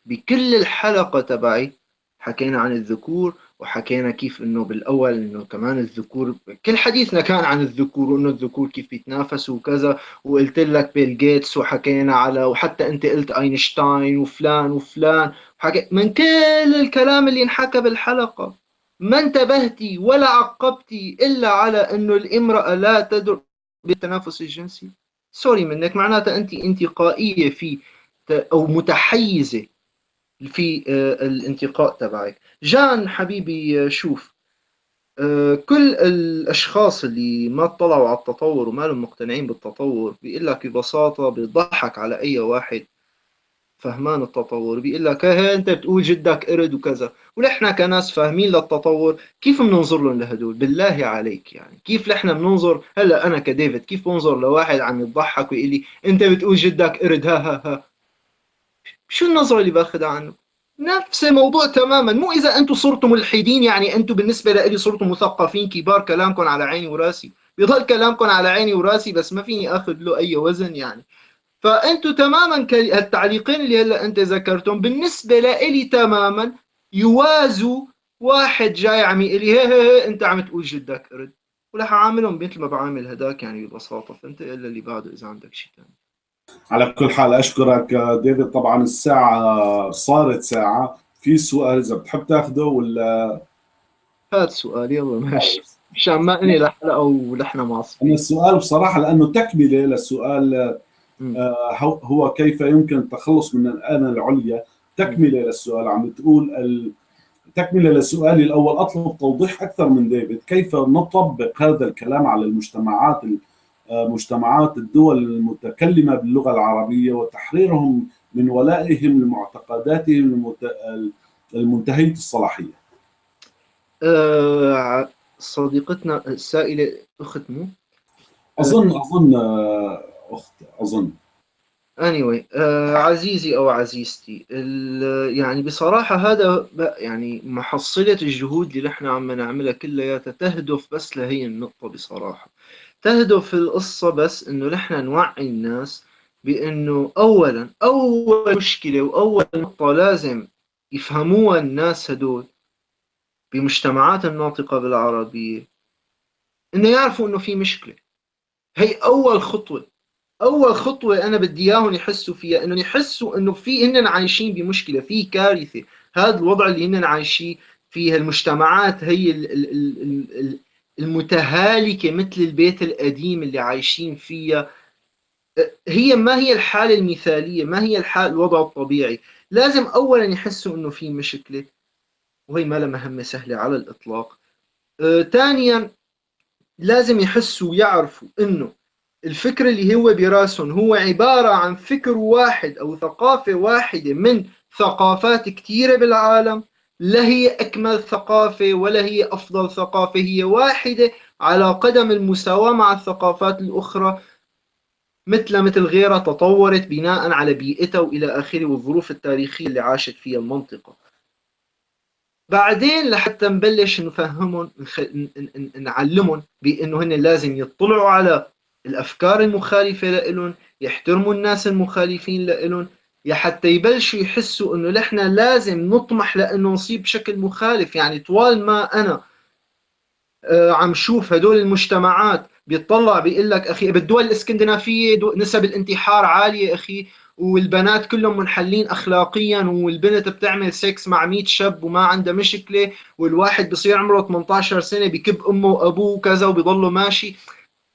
بكل الحلقة تبعي حكينا عن الذكور وحكينا كيف إنه بالأول إنه كمان الذكور كل حديثنا كان عن الذكور وإنه الذكور كيف بيتنافسوا وكذا وقلت لك بيل جيتس وحكينا على وحتى أنت قلت أينشتاين وفلان وفلان حكي من كل الكلام اللي انحكى بالحلقة ما انتبهتي ولا عقبتي إلا على إنه الامرأة لا تدر بالتنافس الجنسي سوري منك معناتها أنت انتقائية في أو متحيزة في آه، الانتقاء تبعك. جان حبيبي شوف آه، كل الأشخاص اللي ما اطلعوا على التطور وما لهم مقتنعين بالتطور بيقول لك ببساطة بيضحك على أي واحد فهمان التطور. بيقول لك هي أنت بتقول جدك قرد وكذا. ونحن كناس فاهمين للتطور كيف بننظر لهم لهدول؟ بالله عليك يعني. كيف نحن بننظر؟ هلأ أنا كديفيد كيف بنظر لواحد عم يضحك ويقول لي أنت بتقول جدك قرد ها ها ها. شو النظرة اللي باخذها عنه؟ نفس الموضوع تماما. مو إذا أنتم صرتوا ملحدين يعني أنتم بالنسبة لي صرتوا مثقفين كبار كلامكم على عيني وراسي. بيضل كلامكم على عيني وراسي بس ما فيني آخذ له أي وزن يعني. فأنتوا تماما التعليقين اللي هلأ أنت ذكرتهم بالنسبة لإلي تماما يوازوا واحد جاي عم يقول لي هي, هي, هي أنت عم تقول جدك قرد ورح أعاملهم مثل ما بعامل هداك يعني ببساطة. فأنت إلا اللي بعده إذا عندك شيء ثاني على كل حال أشكرك ديفيد. طبعا الساعة صارت ساعة. في سؤال إذا بتحب تاخذه ولا؟ هات سؤال يلا ماشي. مشان ما إني لحلقه ولحنا معصبين. السؤال بصراحة لأنه تكملة للسؤال آه، هو كيف يمكن التخلص من الآن العليا؟ تكملة للسؤال. عم بتقول ال... تكملة لسؤالي الأول. أطلب توضيح أكثر من ديفيد. كيف نطبق هذا الكلام على المجتمعات آه، مجتمعات الدول المتكلمة باللغة العربية وتحريرهم من ولائهم لمعتقداتهم المنتهية الصلاحية. أه صديقتنا السائلة أخت مو؟ أظن أظن أخت أظن. Anyway آه عزيزي أو عزيزتي يعني بصراحة هذا يعني محصلة الجهود اللي نحن عم نعملها كلياتها تهدف بس لهي النقطة بصراحة. تهدف القصة بس إنه نحن نوعي الناس بإنه اولا أول مشكلة وأول نقطة لازم يفهموها الناس هدول بمجتمعات الناطقة بالعربية إنه يعرفوا إنه في مشكلة. هي أول خطوة أول خطوة أنا بدي إياهم يحسوا فيها إنه يحسوا إنه في هن عايشين بمشكلة في كارثة. هذا الوضع اللي هن عايشين فيه المجتمعات هي المتهالكة مثل البيت القديم اللي عايشين فيها. هي ما هي الحالة المثالية ما هي الحال الوضع الطبيعي. لازم أولا يحسوا أنه في مشكلة وهي ما لها مهمة سهلة على الإطلاق. آه، ثانيا لازم يحسوا ويعرفوا أنه الفكر اللي هو براسهم هو عبارة عن فكر واحد أو ثقافة واحدة من ثقافات كثيرة بالعالم. لا هي أكمل ثقافة ولا هي أفضل ثقافة هي واحدة على قدم المساواة مع الثقافات الأخرى مثل مثل غيرها تطورت بناء على بيئتها وإلى آخره والظروف التاريخية اللي عاشت فيها المنطقة. بعدين لحتى نبلش نفهمهم نعلمهم بأنه هن لازم يطلعوا على الأفكار المخالفة لإلهم يحترموا الناس المخالفين لإلهم يا حتى يبلشوا يحسوا إنه نحن لازم نطمح لأنه نصيب بشكل مخالف. يعني طوال ما أنا آه، عم شوف هدول المجتمعات بيطلع بيقول لك أخي بالدول الإسكندنافية نسب الانتحار عالية أخي والبنات كلهم منحلين اخلاقيا والبنت بتعمل سكس مع 100 شاب وما عندها مشكلة والواحد بصير عمره 18 سنة بكب أمه وأبوه وكذا وبيضله ماشي.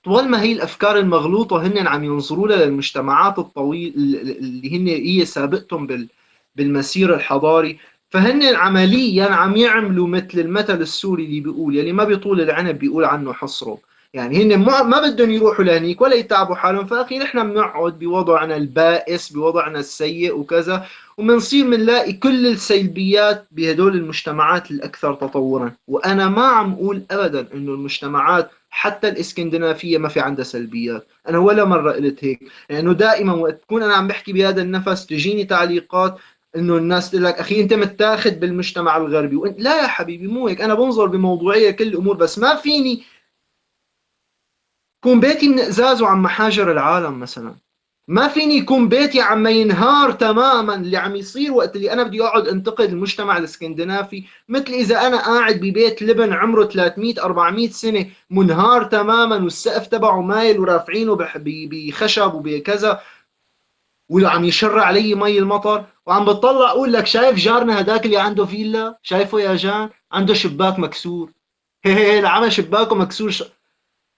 طول ما هي الأفكار المغلوطة هن عم ينظروا لها للمجتمعات الطويل اللي هن هي سابقتهم بالمسير الحضاري فهن عمليا عم يعملوا مثل المثل السوري اللي بيقول يلي ما بيطول العنب بيقول عنه حصره يعني هن ما بدهم يروحوا لهنيك ولا يتعبوا حالهم. فأخي نحن بنقعد بوضعنا البائس بوضعنا السيء وكذا وبنصير بنلاقي كل السلبيات بهدول المجتمعات الأكثر تطورا. وأنا ما عم أقول ابدا إنه المجتمعات حتى الإسكندنافية ما في عندها سلبيات. أنا ولا مرة قلت هيك. لأنه يعني دائما وقت تكون أنا عم بحكي بهذا النفس تجيني تعليقات إنه الناس تقول لك أخي أنت متاخذ بالمجتمع الغربي. وانت لا يا حبيبي مو هيك. أنا بنظر بموضوعية كل الأمور بس ما فيني. كون بيتي من أزاز وعم محاجر العالم مثلا. ما فيني يكون بيتي عم ينهار تماما اللي عم يصير وقت اللي أنا بدي أقعد أنتقد المجتمع الإسكندنافي. مثل إذا أنا قاعد ببيت لبن عمره 300 400 سنة منهار تماما والسقف تبعه مايل ورافعينه بخشب وبكذا وعم يشر علي مي المطر. وعم بتطلع أقول لك شايف جارنا هداك اللي عنده فيلا؟ شايفه يا جان؟ عنده شباك مكسور. هي هي العمى شباكه مكسور.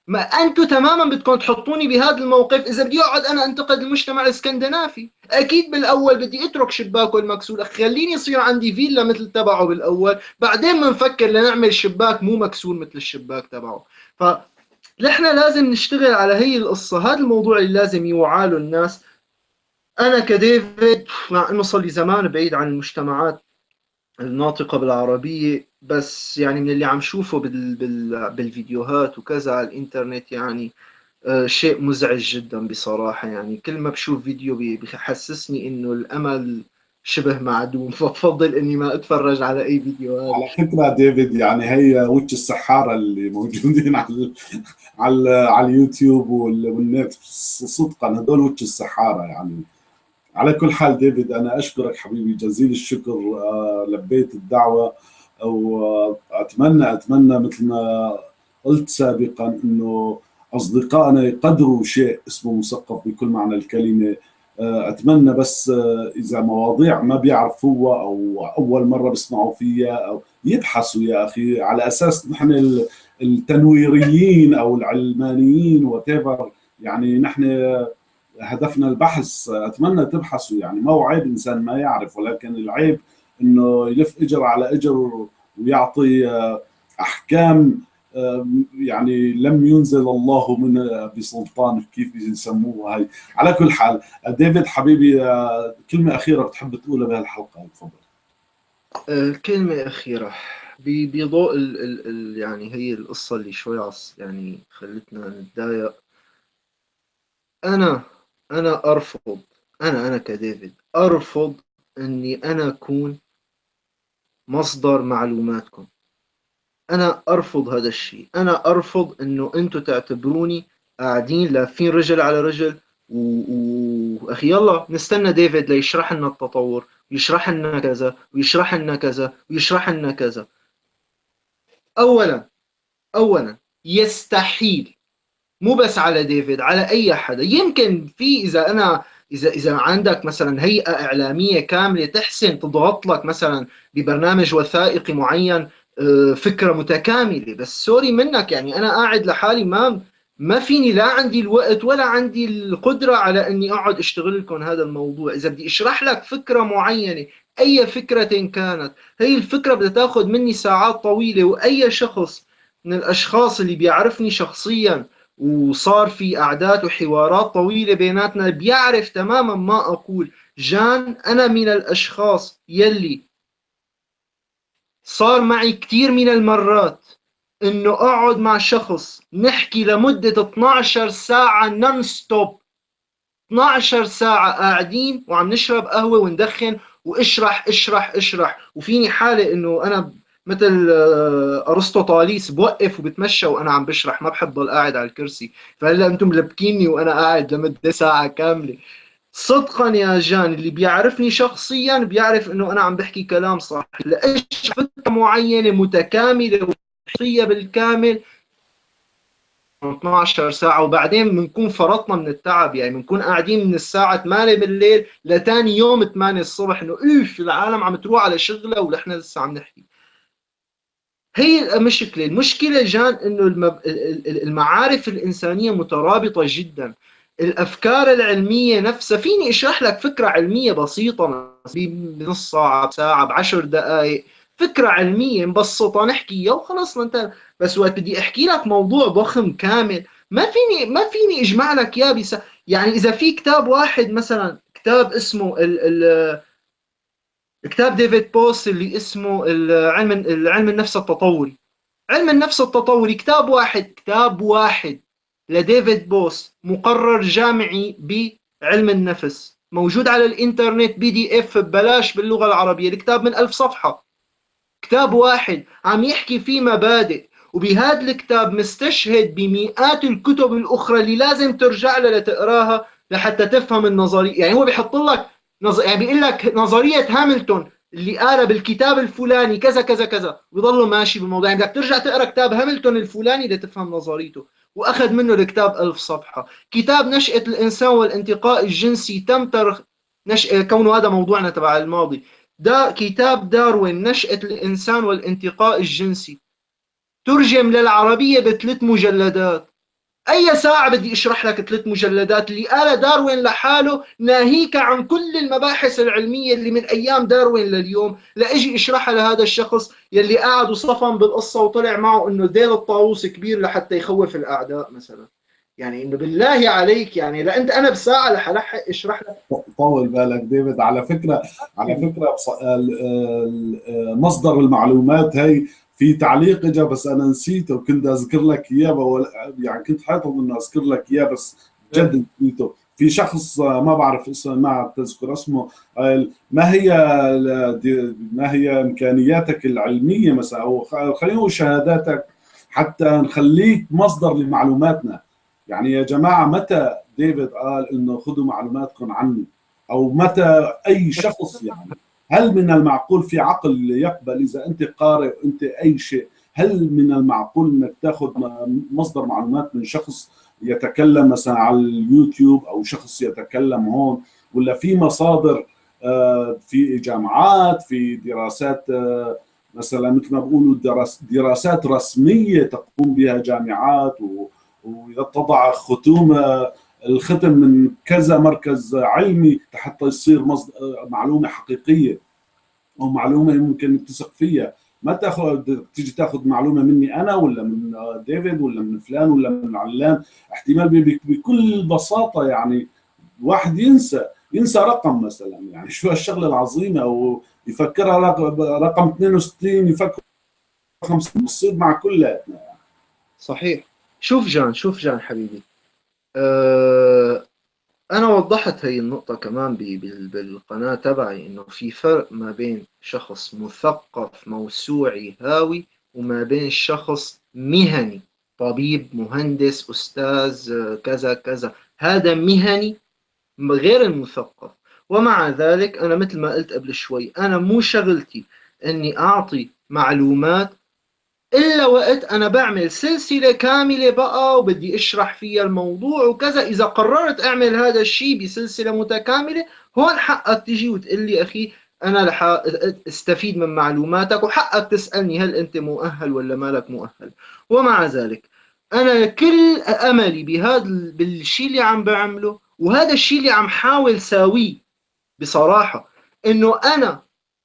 ما أنتم تماما بدكم تحطوني بهذا الموقف. إذا بدي أقعد أنا أنتقد المجتمع الإسكندنافي. أكيد بالأول بدي أترك شباكه المكسور خليني يصير عندي فيلا مثل تبعه بالأول. بعدين بنفكر لنعمل شباك مو مكسور مثل الشباك تبعه. ف نحن لازم نشتغل على هي القصة. هذا الموضوع اللي لازم يوعى له الناس. أنا كديفيد مع إنه صار لي زمان بعيد عن المجتمعات الناطقة بالعربية بس يعني من اللي عم شوفه بال بال بالفيديوهات وكذا على الإنترنت يعني آه شيء مزعج جدا بصراحة يعني. كل ما بشوف فيديو بحسسني إنه الأمل شبه معدوم. فبفضل إني ما أتفرج على أي فيديوهات على فكرة ديفيد يعني هي وجه السحارة اللي موجودين على على على اليوتيوب والنت صدقا هدول وجه السحارة يعني. على كل حال ديفيد أنا أشكرك حبيبي جزيل الشكر آه، لبيت الدعوة وأتمنى أتمنى مثل ما قلت سابقا إنه أصدقائنا يقدروا شيء اسمه مثقف بكل معنى الكلمة. آه، أتمنى بس آه، إذا مواضيع ما بيعرفوها أو أول مرة بيسمعوا فيها أو يبحثوا يا أخي على أساس نحن التنويريين أو العلمانيين وات يعني نحن هدفنا البحث أتمنى تبحثوا يعني ما هو عيب إنسان ما يعرف ولكن العيب إنه يلف إجر على إجر ويعطي أحكام يعني لم ينزل الله من بسلطان كيف يسموها هاي. على كل حال ديفيد حبيبي كلمة أخيرة بتحب تقولها بهالحلقة تفضل. كلمة أخيرة. بضوء يعني هي القصة اللي شوي يعني خلتنا نتضايق. أنا أنا أرفض أنا أنا كديفيد أرفض إني أنا أكون مصدر معلوماتكم. أنا أرفض هذا الشيء. أنا أرفض إنه أنتم تعتبروني قاعدين لافين رجل على رجل واخي و... يلا نستنى ديفيد ليشرح لنا التطور ويشرح لنا كذا ويشرح لنا كذا ويشرح لنا كذا. اولا اولا يستحيل مو بس على ديفيد على أي حدا. يمكن في إذا أنا إذا إذا عندك مثلا هيئة إعلامية كاملة تحسن تضغط لك مثلا ببرنامج وثائقي معين آه، فكرة متكاملة. بس سوري منك يعني أنا قاعد لحالي ما ما فيني لا عندي الوقت ولا عندي القدرة على إني أقعد أشتغل لكم هذا الموضوع. إذا بدي أشرح لك فكرة معينة أي فكرة كانت هي الفكرة بدها تاخذ مني ساعات طويلة وأي شخص من الأشخاص اللي بيعرفني شخصيا وصار في قعدات وحوارات طويلة بيناتنا بيعرف تماما ما أقول. جان أنا من الأشخاص يلي صار معي كثير من المرات إنه أقعد مع شخص نحكي لمدة 12 ساعة نون ستوب 12 ساعة قاعدين وعم نشرب قهوة وندخن واشرح اشرح اشرح. وفيني حالة إنه أنا مثل آه، ارسطو طاليس بوقف وبتمشى وأنا عم بشرح ما بحب ضل قاعد على الكرسي. فهلأ أنتم ملبكيني وأنا قاعد لمدة ساعة كاملة. صدقا يا جان اللي بيعرفني شخصيا بيعرف إنه أنا عم بحكي كلام صح. لأيش فكره معينة متكاملة وشخصية بالكامل؟ 12 ساعة وبعدين بنكون فرطنا من التعب. يعني بنكون قاعدين من الساعة 8 بالليل لتاني يوم 8 الصبح إنه أوف العالم عم تروح على شغلها ونحن لسه عم نحكي. هي المشكلة. المشكلة جان إنه المعارف الإنسانية مترابطة جدا. الأفكار العلمية نفسها فيني أشرح لك فكرة علمية بسيطة بنص ساعة بساعة بعشر دقائق فكرة علمية مبسطة نحكيها وخلص أنت بس وقت بدي أحكي لك موضوع ضخم كامل. ما فيني ما فيني أجمع لك إياه بس يعني إذا في كتاب واحد مثلا كتاب اسمه ال كتاب ديفيد بوس اللي اسمه العلم العلم النفس التطوري. علم النفس التطوري كتاب واحد كتاب واحد لديفيد بوس مقرر جامعي بعلم النفس. موجود على الإنترنت PDF ببلاش باللغة العربية الكتاب من ألف صفحة. كتاب واحد عم يحكي فيه مبادئ وبهذا الكتاب مستشهد بمئات الكتب الأخرى اللي لازم ترجع لها لتقراها لحتى تفهم النظرية. يعني هو بيحط لك نظ... يعني بيقول لك نظرية هاملتون اللي قالها بالكتاب الفلاني كذا كذا كذا ويضلوا ماشي بالموضوع. يعني بدك ترجع تقرأ كتاب هاملتون الفلاني لتفهم نظريته. وأخذ منه الكتاب ألف صفحة. كتاب نشأة الإنسان والانتقاء الجنسي تم ترخ نش... كونه هذا موضوعنا تبع الماضي. دا كتاب داروين نشأة الإنسان والانتقاء الجنسي. ترجم للعربية بثلاث مجلدات. أي ساعة بدي أشرح لك ثلاث مجلدات اللي قال داروين لحاله ناهيك عن كل المباحث العلمية اللي من أيام داروين لليوم. لإجي اشرحها لهذا الشخص يلي قاعد وصفن بالقصة وطلع معه إنه ديل الطاووس كبير لحتى يخوف الأعداء مثلا. يعني إنه بالله عليك يعني لا أنت أنا بساعة رح الحق أشرح لك. طول بالك ديفيد. على فكرة على فكرة مصدر المعلومات هي في تعليق اجى بس أنا نسيته وكنت أذكر لك إياه يعني كنت حاطط إنه أذكر لك إياه بس جد نسيته. في شخص ما بعرف اسمه ما تذكر اسمه ما هي ما هي إمكانياتك العلمية مثلا؟ أو خلينا شهاداتك حتى نخليك مصدر لمعلوماتنا. يعني يا جماعة متى ديفيد قال إنه خذوا معلوماتكم عني؟ أو متى أي شخص يعني؟ هل من المعقول في عقل يقبل إذا أنت قارئ أنت أي شيء؟ هل من المعقول إنك تاخذ مصدر معلومات من شخص يتكلم مثلا على اليوتيوب أو شخص يتكلم هون؟ ولا في مصادر آه، في جامعات في دراسات آه، مثلا مثل ما بقولوا دراسات رسمية تقوم بها جامعات وتضع ختوم الختم من كذا مركز علمي حتى يصير. معلومة حقيقية أو معلومة ممكن تثق فيها. ما تاخذ تيجي تأخذ معلومة مني أنا ولا من ديفيد ولا من فلان ولا من علان. احتمال بكل بساطة يعني واحد ينسى. ينسى رقم مثلا. يعني شو هالشغله العظيمة أو يفكرها رقم 62 يفكر رقم بتصير مع كلياتنا يعني. صحيح. شوف جان شوف جان حبيبي. أنا وضحت هي النقطة كمان بالقناة تبعي إنه في فرق ما بين شخص مثقف موسوعي هاوي وما بين شخص مهني طبيب مهندس أستاذ كذا كذا. هذا مهني غير المثقف. ومع ذلك أنا مثل ما قلت قبل شوي أنا مو شغلتي إني أعطي معلومات إلا وقت أنا بعمل سلسلة كاملة بقى وبدي أشرح فيها الموضوع وكذا. إذا قررت أعمل هذا الشيء بسلسلة متكاملة هون حقك تجي وتقول لي أخي أنا رح أستفيد من معلوماتك وحقك تسألني هل أنت مؤهل ولا مالك مؤهل. ومع ذلك أنا كل أملي بهذا بالشيء اللي عم بعمله وهذا الشيء اللي عم حاول ساويه بصراحة إنه أنا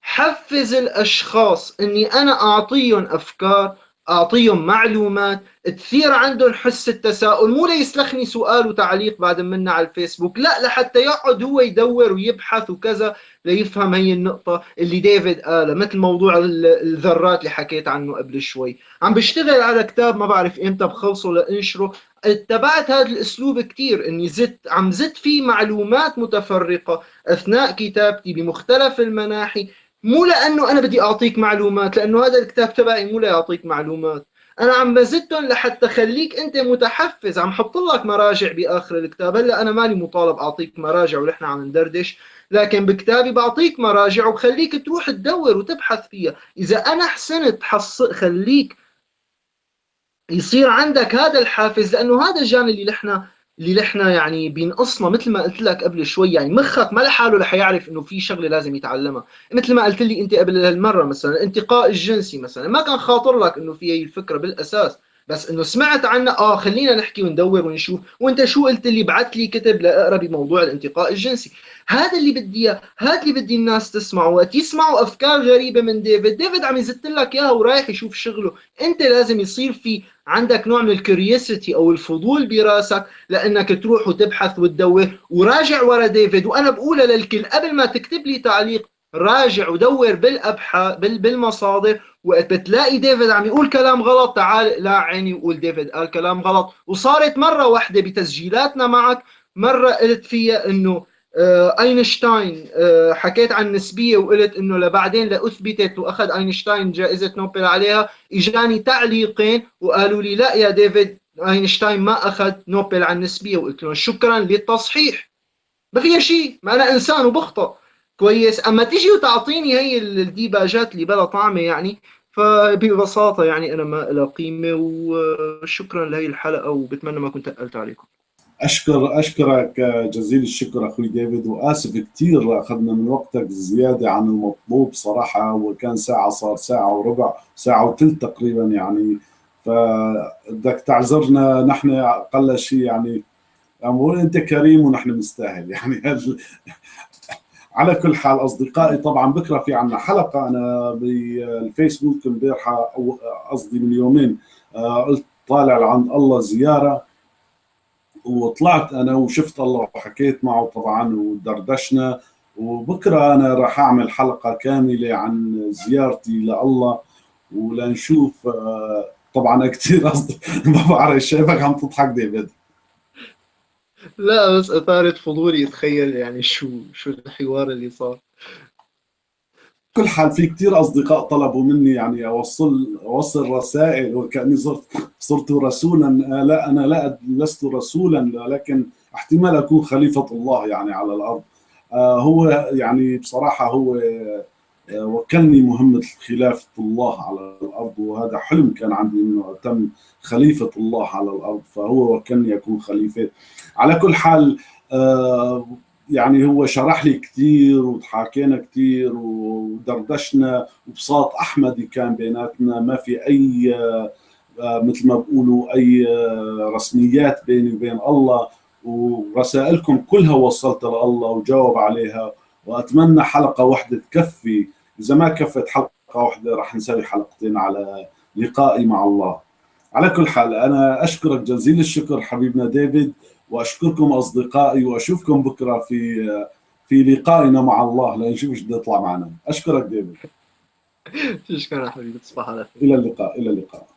حفز الأشخاص إني أنا أعطيهم أفكار أعطيهم معلومات تثير عندهم حس التساؤل. مو ليسلخني سؤال وتعليق بعد منا على الفيسبوك لا لحتى يقعد هو يدور ويبحث وكذا ليفهم هي النقطة اللي ديفيد قالها مثل موضوع الذرات اللي حكيت عنه قبل شوي. عم بشتغل على كتاب ما بعرف إمتى بخلصه لأنشره. اتبعت هذا الأسلوب كثير إني زدت عم زدت فيه معلومات متفرقة أثناء كتابتي بمختلف المناحي. مو لأنه أنا بدي أعطيك معلومات لأنه هذا الكتاب تبعي مو ليعطيك معلومات. أنا عم بزدهم لحتى خليك أنت متحفز عم حط لك مراجع بآخر الكتاب. هلأ أنا مالي مطالب أعطيك مراجع ونحن عم ندردش لكن بكتابي بعطيك مراجع وبخليك تروح تدور وتبحث فيها. إذا أنا حسنت حص خليك يصير عندك هذا الحافز لأنه هذا الجانب اللي نحن اللي نحن يعني بينقصنا مثل ما قلت لك قبل شوي يعني مخك ما لحاله رح يعرف إنه في شغلة لازم يتعلمها. مثل ما قلت لي أنت قبل هالمرة مثلا الانتقاء الجنسي مثلا ما كان خاطر لك إنه في هي الفكرة بالأساس. بس إنه سمعت عنها آه خلينا نحكي وندور ونشوف. وأنت شو قلت لي بعت لي كتب لاقرا بموضوع الانتقاء الجنسي؟ هذا اللي بدي إياه هذا اللي بدي الناس تسمعه وقت يسمعوا أفكار غريبة من ديفيد. ديفيد عم يزت لك إياها ورايح يشوف شغله. أنت لازم يصير في عندك نوع من ال curiosity أو الفضول براسك لأنك تروح وتبحث وتدور. وراجع ورا ديفيد. وأنا بقولها للكل قبل ما تكتب لي تعليق راجع ودور بالابحاث بالمصادر وقت بتلاقي ديفيد عم يقول كلام غلط تعال لا عيني وقول ديفيد قال كلام غلط. وصارت مرة واحدة بتسجيلاتنا معك مرة قلت فيها إنه آه، أينشتاين آه، حكيت عن النسبيه وقلت إنه لبعدين لأثبتت وأخذ أينشتاين جائزة نوبل عليها إجاني تعليقين وقالوا لي لا يا ديفيد أينشتاين ما أخذ نوبل عن النسبيه وقلت لهم شكرا للتصحيح. ما فيها شيء ما أنا إنسان وبخطأ. كويس. أما تيجي وتعطيني هي الديباجات اللي بلا طعمه يعني فببساطة يعني أنا ما لها قيمة وشكرا لهي الحلقة وبتمنى ما كنت تقلت عليكم. أشكر أشكرك جزيل الشكر أخوي ديفيد وآسف كثير أخذنا من وقتك زيادة عن المطلوب صراحة وكان ساعة صار ساعة وربع ساعة وثلث تقريبا يعني. فبدك تعذرنا نحن أقل شيء يعني بقول أنت كريم ونحن نستاهل يعني. على كل حال أصدقائي طبعا بكرة في عنا حلقة. أنا بالفيسبوك امبارحه أو قصدي من يومين آه، قلت طالع عند الله زيارة وطلعت أنا وشفت الله وحكيت معه طبعا ودردشنا. وبكرة أنا راح أعمل حلقة كاملة عن زيارتي لله ولنشوف آه، طبعا كثير قصدي ما بعرف شايفك عم تضحك ديفيد. لا بس أثارت فضولي. اتخيل يعني شو شو الحوار اللي صار. كل حال في كثير أصدقاء طلبوا مني يعني أوصل أوصل رسائل وكأني صرت صرت رسولا. لا أنا لا لست رسولا لكن احتمال أكون خليفة الله يعني على الأرض. آه، هو يعني بصراحة هو آه، وكلني مهمة خلافه الله على الأرض وهذا حلم كان عندي إنه أتم خليفة الله على الأرض فهو وكلني أكون خليفة. على كل حال آه، يعني هو شرح لي كثير وتحاكينا كثير ودردشنا وبساط أحمدي كان بيناتنا ما في أي آه، مثل ما بقولوا آه، رسميات بيني وبين الله. ورسائلكم كلها وصلتها لله وجاوب عليها وأتمنى حلقة واحدة تكفي اذا ما كفت حلقة واحدة راح نسوي حلقتين على لقائي مع الله. على كل حال أنا أشكرك جزيل الشكر حبيبنا ديفيد وأشكركم أصدقائي وأشوفكم بكرة في في لقائنا مع الله. لنشوف إيش بده يطلع معنا. أشكرك ديفيد. شكرا حبيبي تصبح على خير. إلى اللقاء إلى اللقاء.